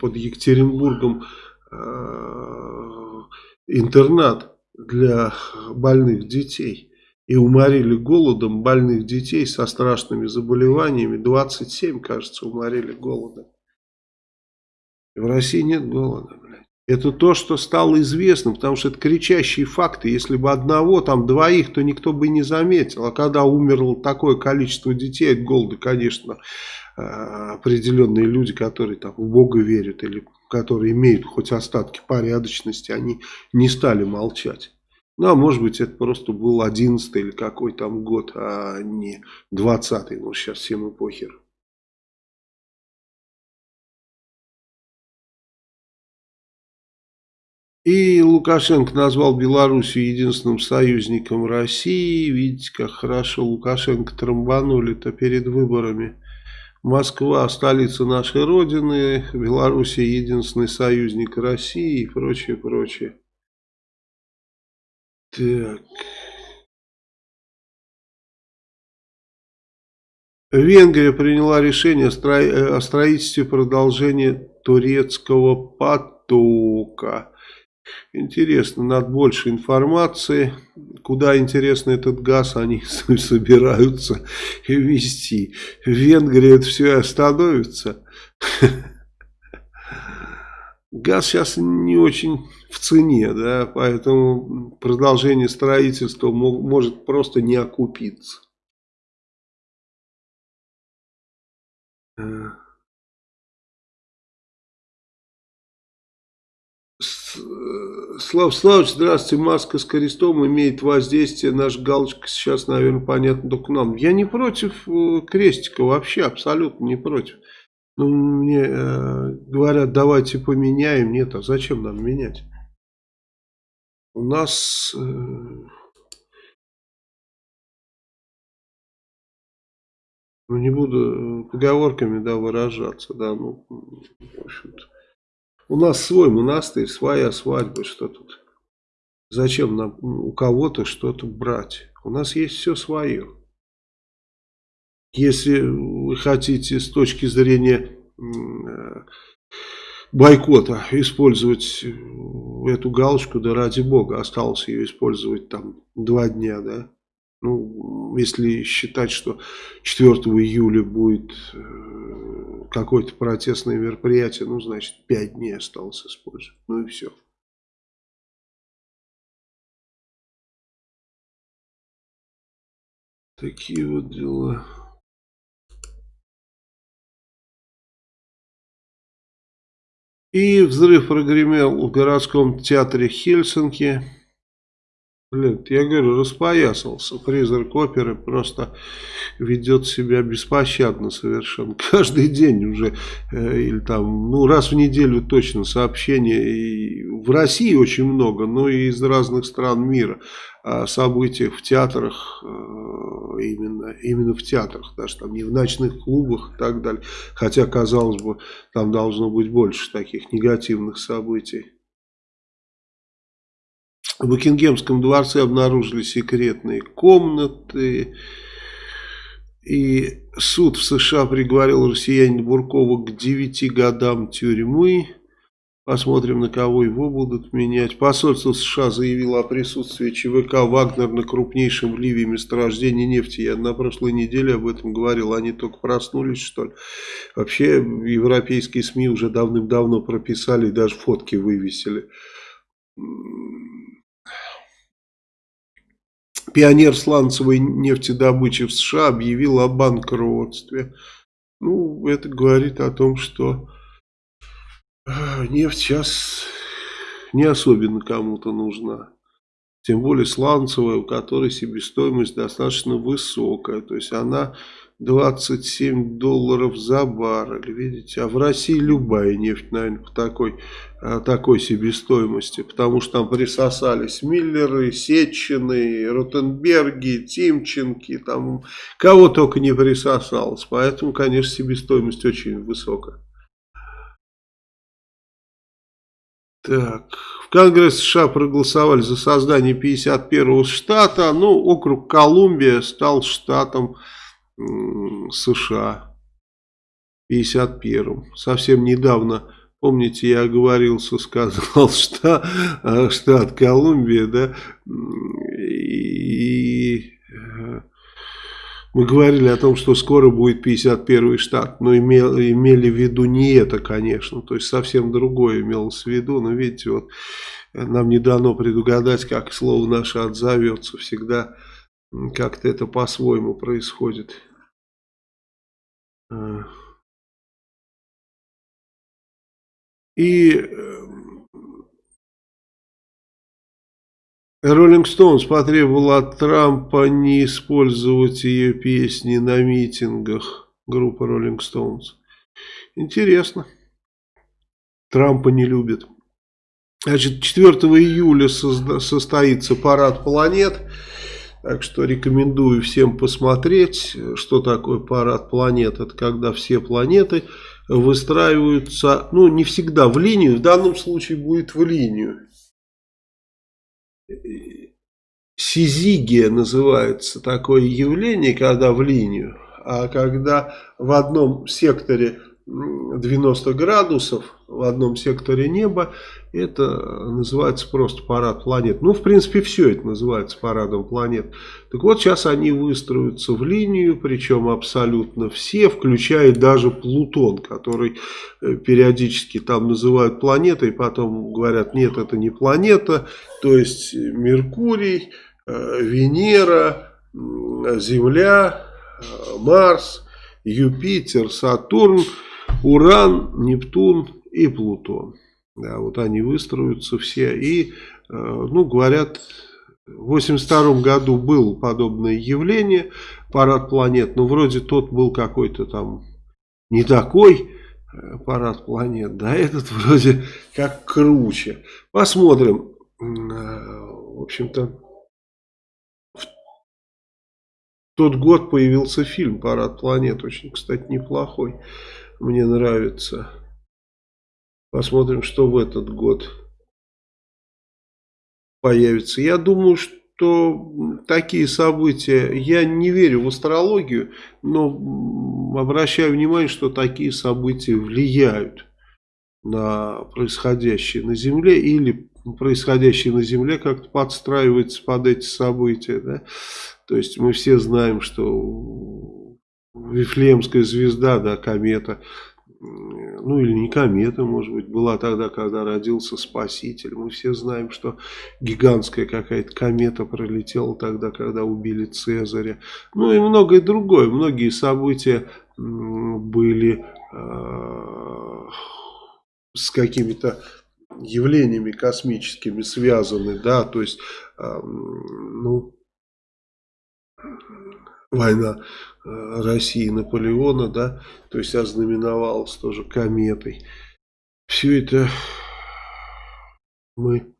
под Екатеринбургом а, интернат для больных детей. И уморили голодом больных детей со страшными заболеваниями. 27, кажется, уморили голодом. В России нет голода, блядь. Это то, что стало известно, потому что это кричащие факты. Если бы одного, там двоих, то никто бы не заметил. А когда умерло такое количество детей от голода, конечно, э, определенные люди, которые там в Бога верят или которые имеют хоть остатки порядочности, они не стали молчать. Ну, а может быть, это просто был 11 или какой там год, а не 20-й. Ну, сейчас всем и похер. И Лукашенко назвал Белоруссию единственным союзником России. Видите, как хорошо Лукашенко трамбанули-то перед выборами. Москва, столица нашей Родины, Белоруссия единственный союзник России и прочее, прочее. Так. Венгрия приняла решение о строительстве продолжения турецкого потока. Интересно, надо больше информации. Куда, интересно, этот газ они собираются вести. В Венгрии это все остановится. Газ сейчас не очень в цене, да, поэтому продолжение строительства может просто не окупиться. Слав Славович, здравствуйте. Маска с крестом имеет воздействие. Наш галочка сейчас, наверное, понятно только нам. Я не против э, крестика вообще, абсолютно не против. Ну, мне э, говорят, давайте поменяем. Нет, а зачем нам менять? У нас... Э, ну, не буду поговорками, да, выражаться, да, ну, в общем-то. У нас свой монастырь, своя свадьба, что тут? Зачем нам у кого-то что-то брать? У нас есть все свое. Если вы хотите с точки зрения э, бойкота использовать эту галочку, да ради бога, осталось ее использовать там два дня, да. Ну, если считать, что 4 июля будет э, какое-то протестное мероприятие, ну, значит, 5 дней осталось использовать. Ну и все. Такие вот дела. И взрыв прогремел в городском театре Хельсинки. Блин, я говорю, распоясался. Призрак оперы просто ведет себя беспощадно совершенно. Каждый день уже, э, или там, ну раз в неделю точно сообщения. И в России очень много, но и из разных стран мира о событиях в театрах, э, именно, именно в театрах, даже там не в ночных клубах и так далее. Хотя, казалось бы, там должно быть больше таких негативных событий. В Букингемском дворце обнаружили секретные комнаты. И суд в США приговорил россиянина Буркова к 9 годам тюрьмы. Посмотрим, на кого его будут менять. Посольство США заявило о присутствии ЧВК «Вагнер» на крупнейшем в Ливии месторождении нефти. Я на прошлой неделе об этом говорил. Они только проснулись, что ли. Вообще, европейские СМИ уже давным-давно прописали даже фотки вывесили. Пионер сланцевой нефтедобычи в США объявил о банкротстве. Ну, это говорит о том, что а, нефть сейчас не особенно кому-то нужна. Тем более сланцевая, у которой себестоимость достаточно высокая. То есть она 27 долларов за баррель, видите. А в России любая нефть, наверное, по такой, а, такой себестоимости. Потому что там присосались Миллеры, Сетчины, Ротенберги, Тимченки. Там кого только не присосалось. Поэтому, конечно, себестоимость очень высокая. Так, в Конгресс США проголосовали за создание 51-го штата. Ну, округ Колумбия стал штатом 51-м. Совсем недавно, помните, я оговорился, сказал штат, штат Колумбия, да, и э, мы говорили о том, что скоро будет 51 штат, но имел, имели в виду не это, конечно, то есть совсем другое имелось в виду, но видите, вот нам не дано предугадать, как слово наше отзовется, всегда как-то это по-своему происходит. И Роллинг Стоунс потребовал от Трампа не использовать ее песни на митингах. Группа Роллинг Стоунс. Интересно. Трампа не любит. Значит, 4 июля состоится парад планет. Так что рекомендую всем посмотреть, что такое парад планет. Это когда все планеты выстраиваются, ну не всегда в линию, в данном случае будет в линию. Сизигия называется такое явление, когда в линию. А когда в одном секторе 90 градусов в одном секторе неба, это называется просто парад планет. Ну, в принципе, все это называется парадом планет. Так вот, сейчас они выстроятся в линию, причем абсолютно все, включая даже Плутон, который э, периодически там называют планетой, потом говорят, нет, это не планета, то есть Меркурий, э, Венера, Земля, э, Марс, Юпитер, Сатурн – Уран, Нептун и Плутон. Да, вот они выстроятся все. И, э, ну, говорят, в 82 году было подобное явление, парад планет, но вроде тот был какой-то там не такой э, парад планет, да, этот вроде как круче. Посмотрим. Э, в общем-то, в тот год появился фильм «Парад планет», очень, кстати, неплохой мне нравится. Посмотрим, что в этот год появится. Я думаю, что такие события, я не верю в астрологию, но обращаю внимание, что такие события влияют на происходящее на Земле или происходящее на Земле как-то подстраивается под эти события. Да? То есть мы все знаем, что Вифлеемская звезда, да, комета, ну или не комета, может быть, была тогда, когда родился Спаситель. Мы все знаем, что гигантская какая-то комета пролетела тогда, когда убили Цезаря. Ну и многое другое. Многие события были э, с какими-то явлениями космическими связаны, да, то есть, э, ну, война России и Наполеона, да, то есть ознаменовалась тоже кометой. Все это мы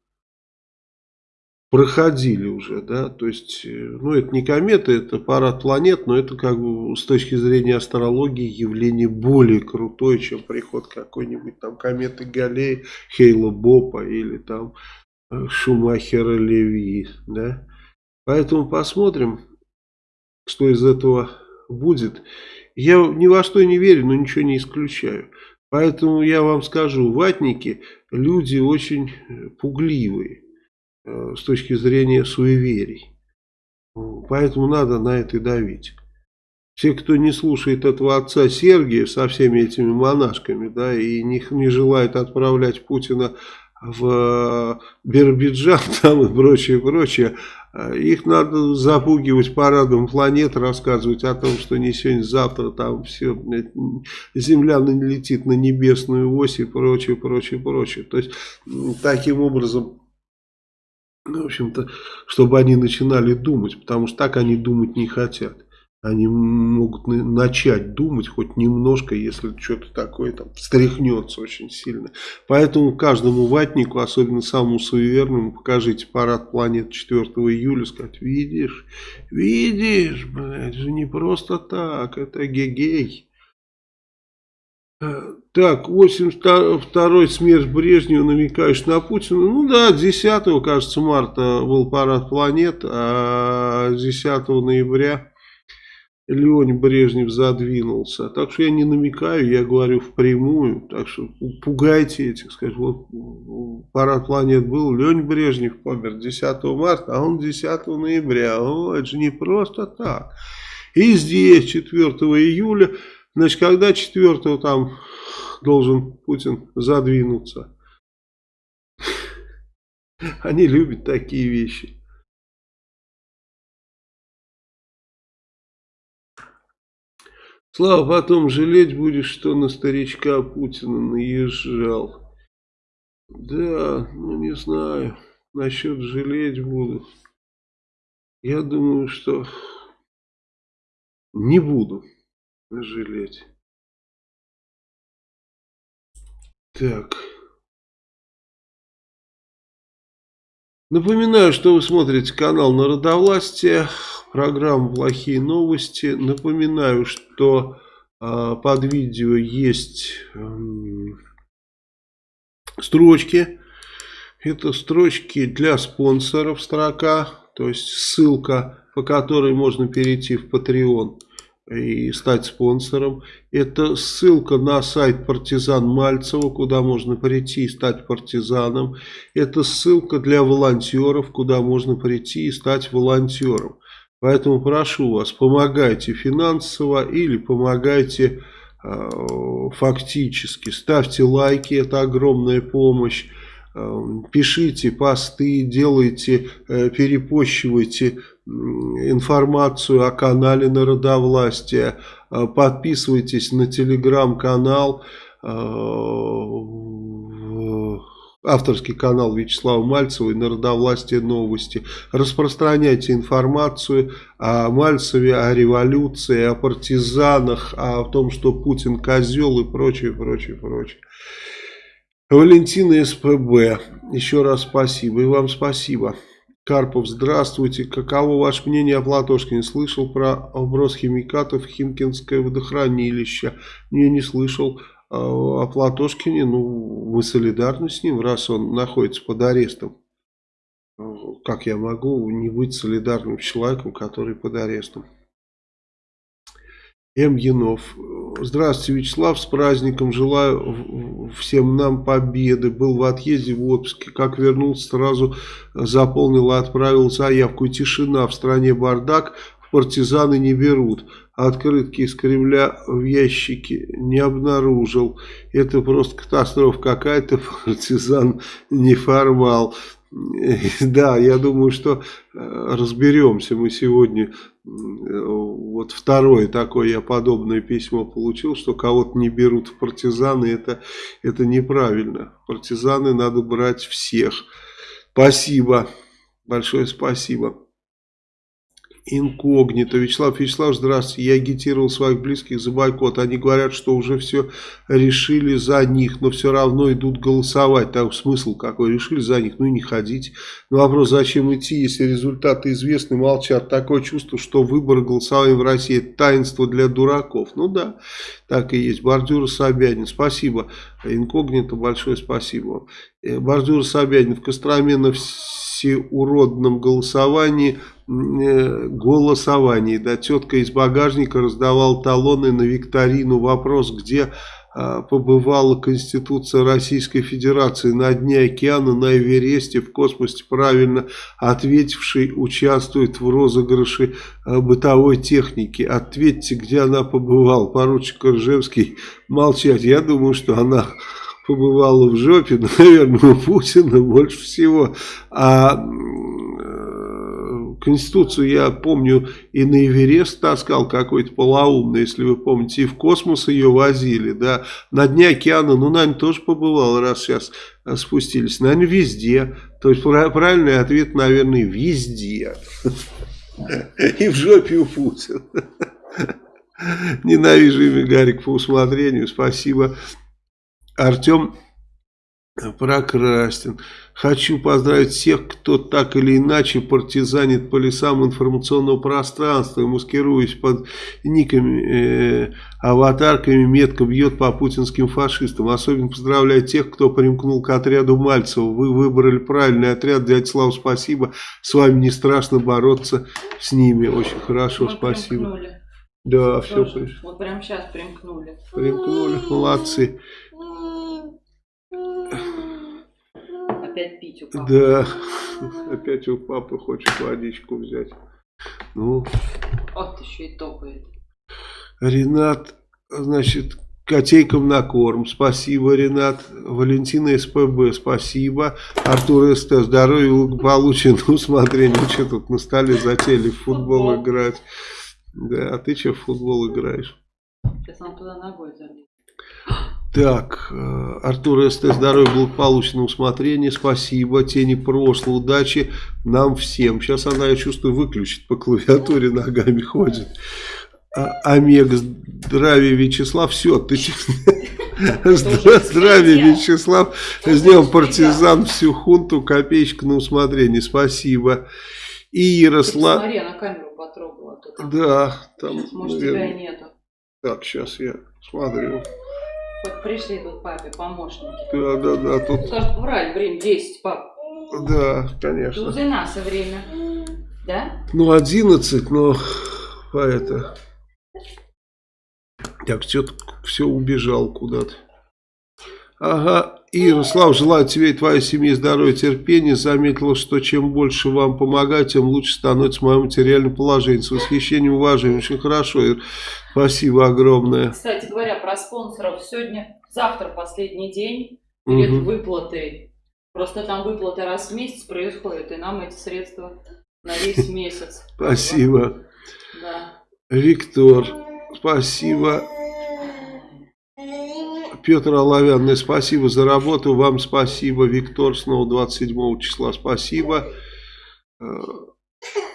проходили уже, да, то есть, э, ну, это не комета, это парад планет, но это как бы с точки зрения астрологии явление более крутое, чем приход какой-нибудь там кометы Галлея, Хейла Бопа или там э, Шумахера Леви, да. Поэтому посмотрим, что из этого будет. Я ни во что не верю, но ничего не исключаю. Поэтому я вам скажу, ватники люди очень пугливые э, с точки зрения суеверий. Поэтому надо на это давить. Все, кто не слушает этого отца Сергия со всеми этими монашками, да, и не, не желает отправлять Путина в э, Биробиджан там и прочее, прочее, э, их надо запугивать парадом планет, рассказывать о том, что не сегодня, завтра там все, Земля летит на небесную ось и прочее, прочее, прочее. То есть, таким образом, в общем-то, чтобы они начинали думать, потому что так они думать не хотят. Они могут начать думать хоть немножко, если что-то такое там встряхнется очень сильно. Поэтому каждому ватнику, особенно самому суеверному, покажите парад планет 4 июля, сказать, видишь, видишь, блядь, же не просто так, это гегей. Э, так, 82-й смерть Брежнева намекаешь на Путина. Ну да, 10, кажется, марта был парад планет, а 10 ноября Леонид Брежнев задвинулся. Так что я не намекаю, я говорю впрямую. Так что пугайте этих, скажем, вот парад планет был, Леонид Брежнев помер 10 марта, а он 10 ноября. О, это же не просто так. И здесь 4 июля, значит, когда 4 там должен Путин задвинуться? Они любят такие вещи. Слава, потом жалеть будешь, что на старичка Путина наезжал. Да, ну не знаю, насчет жалеть буду. Я думаю, что не буду жалеть. Так. Напоминаю, что вы смотрите канал Народовластия программу «Плохие новости». Напоминаю, что э, под видео есть э, строчки. Это строчки для спонсоров строка, то есть ссылка, по которой можно перейти в Patreon. И стать спонсором. Это ссылка на сайт партизан Мальцева, куда можно прийти и стать партизаном. Это ссылка для волонтеров, куда можно прийти и стать волонтером. Поэтому прошу вас, помогайте финансово или помогайте э, фактически. Ставьте лайки, это огромная помощь. Э, пишите посты, делайте, э, перепощивайте информацию о канале Народовластия, э, подписывайтесь на телеграм-канал, авторский канал Вячеслава Мальцева и Народовластие новости. Распространяйте информацию о Мальцеве, о революции, о партизанах, о том, что Путин козел и прочее, прочее, прочее. Валентина СПБ, еще раз спасибо. И вам спасибо. Карпов, здравствуйте. Каково ваше мнение о Платошкине? Слышал про оброс химикатов Химкинское водохранилище? Не, не слышал. А, о Платошкине, ну, мы солидарны с ним, раз он находится под арестом. Как я могу не быть солидарным с человеком, который под арестом? М. Янов. Здравствуйте, Вячеслав, с праздником. Желаю всем нам победы. Был в отъезде в отпуске. Как вернулся, сразу заполнил и отправил заявку. Тишина в стране бардак. Партизаны не берут. Открытки из Кремля в ящике не обнаружил. Это просто катастрофа какая-то. Партизан неформал. Да, я думаю, что э, разберемся мы сегодня. Вот второе такое я подобное письмо получил, что кого-то не берут в партизаны, это, это неправильно. Партизаны надо брать всех. Спасибо, большое спасибо инкогнито. Вячеслав Вячеслав, здравствуйте. Я агитировал своих близких за бойкот. Они говорят, что уже все решили за них, но все равно идут голосовать. Так смысл какой? Решили за них, ну и не ходить. Но вопрос, зачем идти, если результаты известны, молчат. Такое чувство, что выборы голосования в России это таинство для дураков. Ну да, так и есть. Бордюр Собянин, спасибо. Инкогнито, большое спасибо. Э, Бордюр Собянин в Костроме на всеуродном голосовании голосовании. Да, тетка из багажника раздавала талоны на викторину. Вопрос, где а, побывала Конституция Российской Федерации на дне океана, на Эвересте, в космосе, правильно ответивший участвует в розыгрыше а, бытовой техники. Ответьте, где она побывала. Поручик Ржевский молчать. Я думаю, что она побывала в жопе, но, наверное, у Путина больше всего. А Конституцию. Я помню и на Эверест таскал какой-то полоумный, если вы помните, и в космос ее возили, да, на дне океана, ну, наверное, тоже побывал, раз сейчас спустились, наверное, везде, то есть правильный ответ, наверное, везде, и в жопе у Путина. Ненавижу имя Гарик по усмотрению, спасибо. Артем Прокрастин. Хочу поздравить всех, кто так или иначе партизанит по лесам информационного пространства маскируясь под никами, э, аватарками, метко бьет по путинским фашистам. Особенно поздравляю тех, кто примкнул к отряду Мальцева. Вы выбрали правильный отряд. Дядя Слава, спасибо. С вами не страшно бороться с ними. Очень хорошо, Мы спасибо. Примкнули. Да, Тоже. все. Вот прямо сейчас примкнули. Примкнули, молодцы. Опять пить у папы. Да, опять у папы хочет водичку взять. Ну. Вот еще и топает. Ренат, значит, котейкам на корм. Спасибо, Ренат. Валентина СПБ, спасибо. Артур СТ, здоровья, благополучия, на усмотрение. Ну, что тут на столе затели в футбол, футбол играть. Да, а ты что в футбол играешь? Сейчас он туда ногой залез. Так, э, Артур СТ, здоровья, благополучного усмотрения, спасибо, тени прошлого, удачи нам всем. Сейчас она, я чувствую, выключит по клавиатуре, ногами ходит. А, Омега, здравия, Вячеслав, все, ты Здравия, Вячеслав, сделал партизан всю хунту, копеечка на усмотрение, спасибо. И Ярослав... Смотри, на камеру потрогала. Да, там, Может, тебя и нету. Так, сейчас я смотрю. Вот пришли тут папе помощники. Да, да, да. Тут... Скажут, врали, время 10, пап. Да, конечно. Тут и наше время. Да? Ну, 11, но а это... Так, что-то все убежал куда-то. Ага, Ярослав, желаю тебе и твоей семье здоровья, терпения. Заметила, что чем больше вам помогать, тем лучше становится мое материальное положение. С восхищением, уважением. Очень хорошо, Ир. Спасибо огромное. Кстати говоря, про спонсоров. Сегодня, завтра последний день перед угу. выплатой. Просто там выплата раз в месяц происходит, и нам эти средства на весь месяц. Спасибо. Да. Виктор, спасибо. Петр Оловянный, спасибо за работу. Вам спасибо. Виктор, снова 27 числа, спасибо. Э,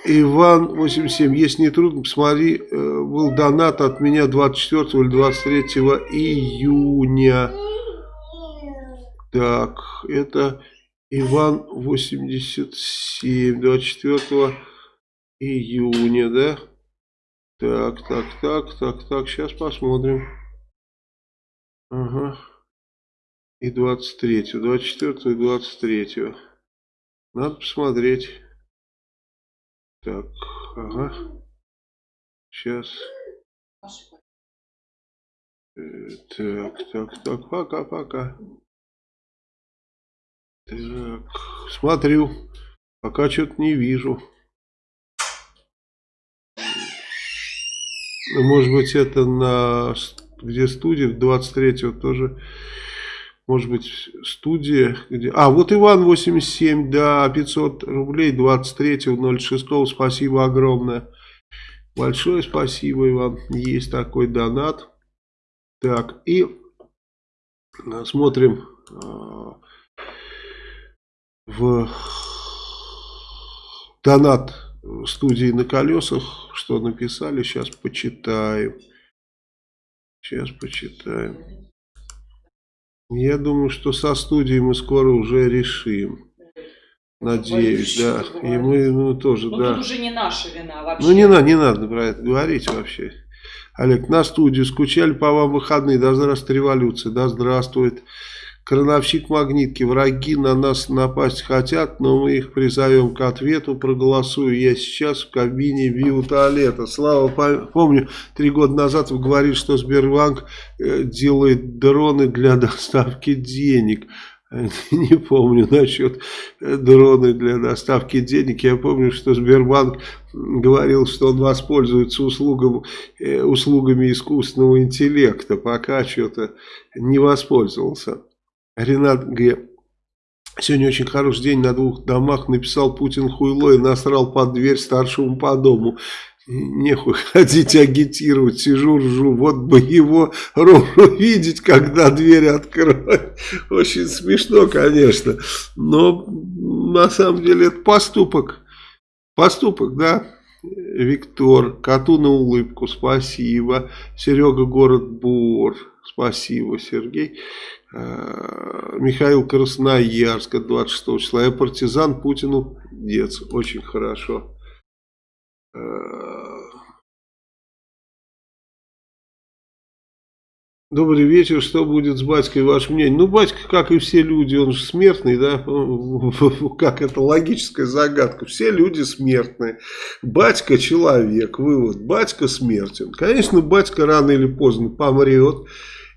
Иван, 87. Если не трудно, посмотри, э, был донат от меня 24 или 23 июня. Так, это Иван 87, 24 июня, да? Так, так, так, так, так, сейчас посмотрим. Ага. И 23, 24 и 23. Надо посмотреть. Так, ага. Сейчас. Так, так, так, пока-пока. Так, смотрю. Пока что-то не вижу. Может быть это на где студия, 23-го тоже, может быть, студия, где... А, вот Иван 87, да, 500 рублей, 23-го, 06 спасибо огромное. Большое спасибо, Иван, есть такой донат. Так, и э, смотрим э, в донат студии на колесах, что написали, сейчас почитаем. Сейчас почитаем. Я думаю, что со студией мы скоро уже решим. Надеюсь, да. И мы ну, тоже, Но да. Тут уже не наша вина вообще. Ну не надо, не надо про это говорить вообще. Олег, на студию скучали по вам выходные. Да здравствует революция, да здравствует. Крановщик магнитки. Враги на нас напасть хотят, но мы их призовем к ответу. Проголосую я сейчас в кабине биотуалета. Слава, помню, три года назад вы говорили, что Сбербанк э, делает дроны для доставки денег. Не помню насчет э, дроны для доставки денег. Я помню, что Сбербанк говорил, что он воспользуется услугам, э, услугами искусственного интеллекта. Пока что-то не воспользовался. Ренат Г. Сегодня очень хороший день на двух домах. Написал Путин хуйло и насрал под дверь старшему по дому. Нехуй ходить агитировать, сижу, ржу. Вот бы его рожу видеть, когда дверь откроет. Очень смешно, конечно. Но на самом деле это поступок. Поступок, да. Виктор, коту на улыбку, спасибо. Серега, город Бор, спасибо, Сергей. Э, Михаил Красноярск 26 числа. Я партизан Путину дец. Очень хорошо. Э, Добрый вечер, что будет с батькой, ваше мнение? Ну, батька, как и все люди, он же смертный, да? Как это логическая загадка. Все люди смертные. Батька человек, вывод. Батька смертен. Конечно, батька рано или поздно помрет.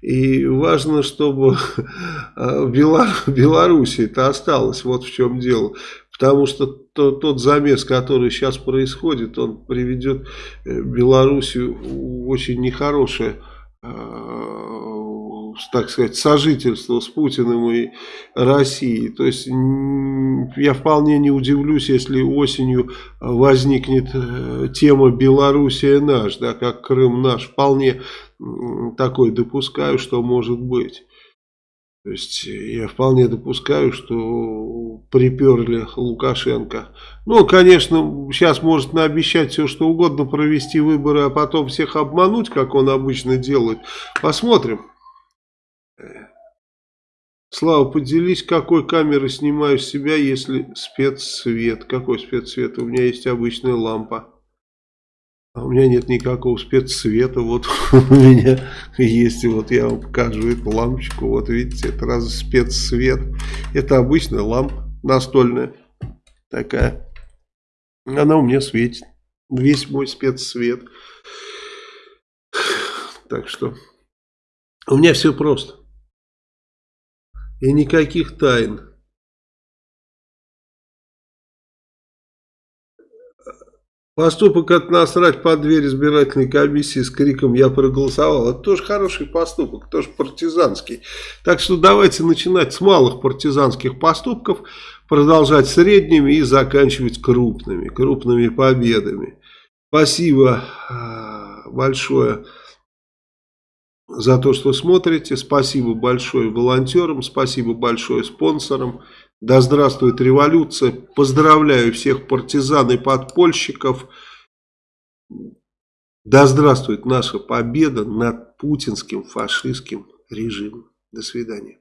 И важно, чтобы в Беларуси это осталось. Вот в чем дело. Потому что тот замес, который сейчас происходит, он приведет э, Белоруссию в очень нехорошее а, так сказать, сожительство с Путиным и Россией. То есть я вполне не удивлюсь, если осенью возникнет э, тема Белоруссия наш, да, как Крым наш. Вполне такой допускаю, что может быть. То есть я вполне допускаю, что приперли Лукашенко. Ну, конечно, сейчас может наобещать все, что угодно, провести выборы, а потом всех обмануть, как он обычно делает. Посмотрим. Слава, поделись, какой камерой снимаю себя, если спецсвет. Какой спецсвет? У меня есть обычная лампа. А у меня нет никакого спецсвета. Вот у меня есть, вот я вам покажу эту лампочку. Вот видите, это раз спецсвет. Это обычная лампа настольная. Такая. Она у меня светит. Весь мой спецсвет. Так что у меня все просто. И никаких тайн. Поступок от насрать под дверь избирательной комиссии с криком «Я проголосовал» это тоже хороший поступок, тоже партизанский. Так что давайте начинать с малых партизанских поступков, продолжать средними и заканчивать крупными, крупными победами. Спасибо а, большое за то, что смотрите. Спасибо большое волонтерам, спасибо большое спонсорам. Да здравствует революция. Поздравляю всех партизан и подпольщиков. Да здравствует наша победа над путинским фашистским режимом. До свидания.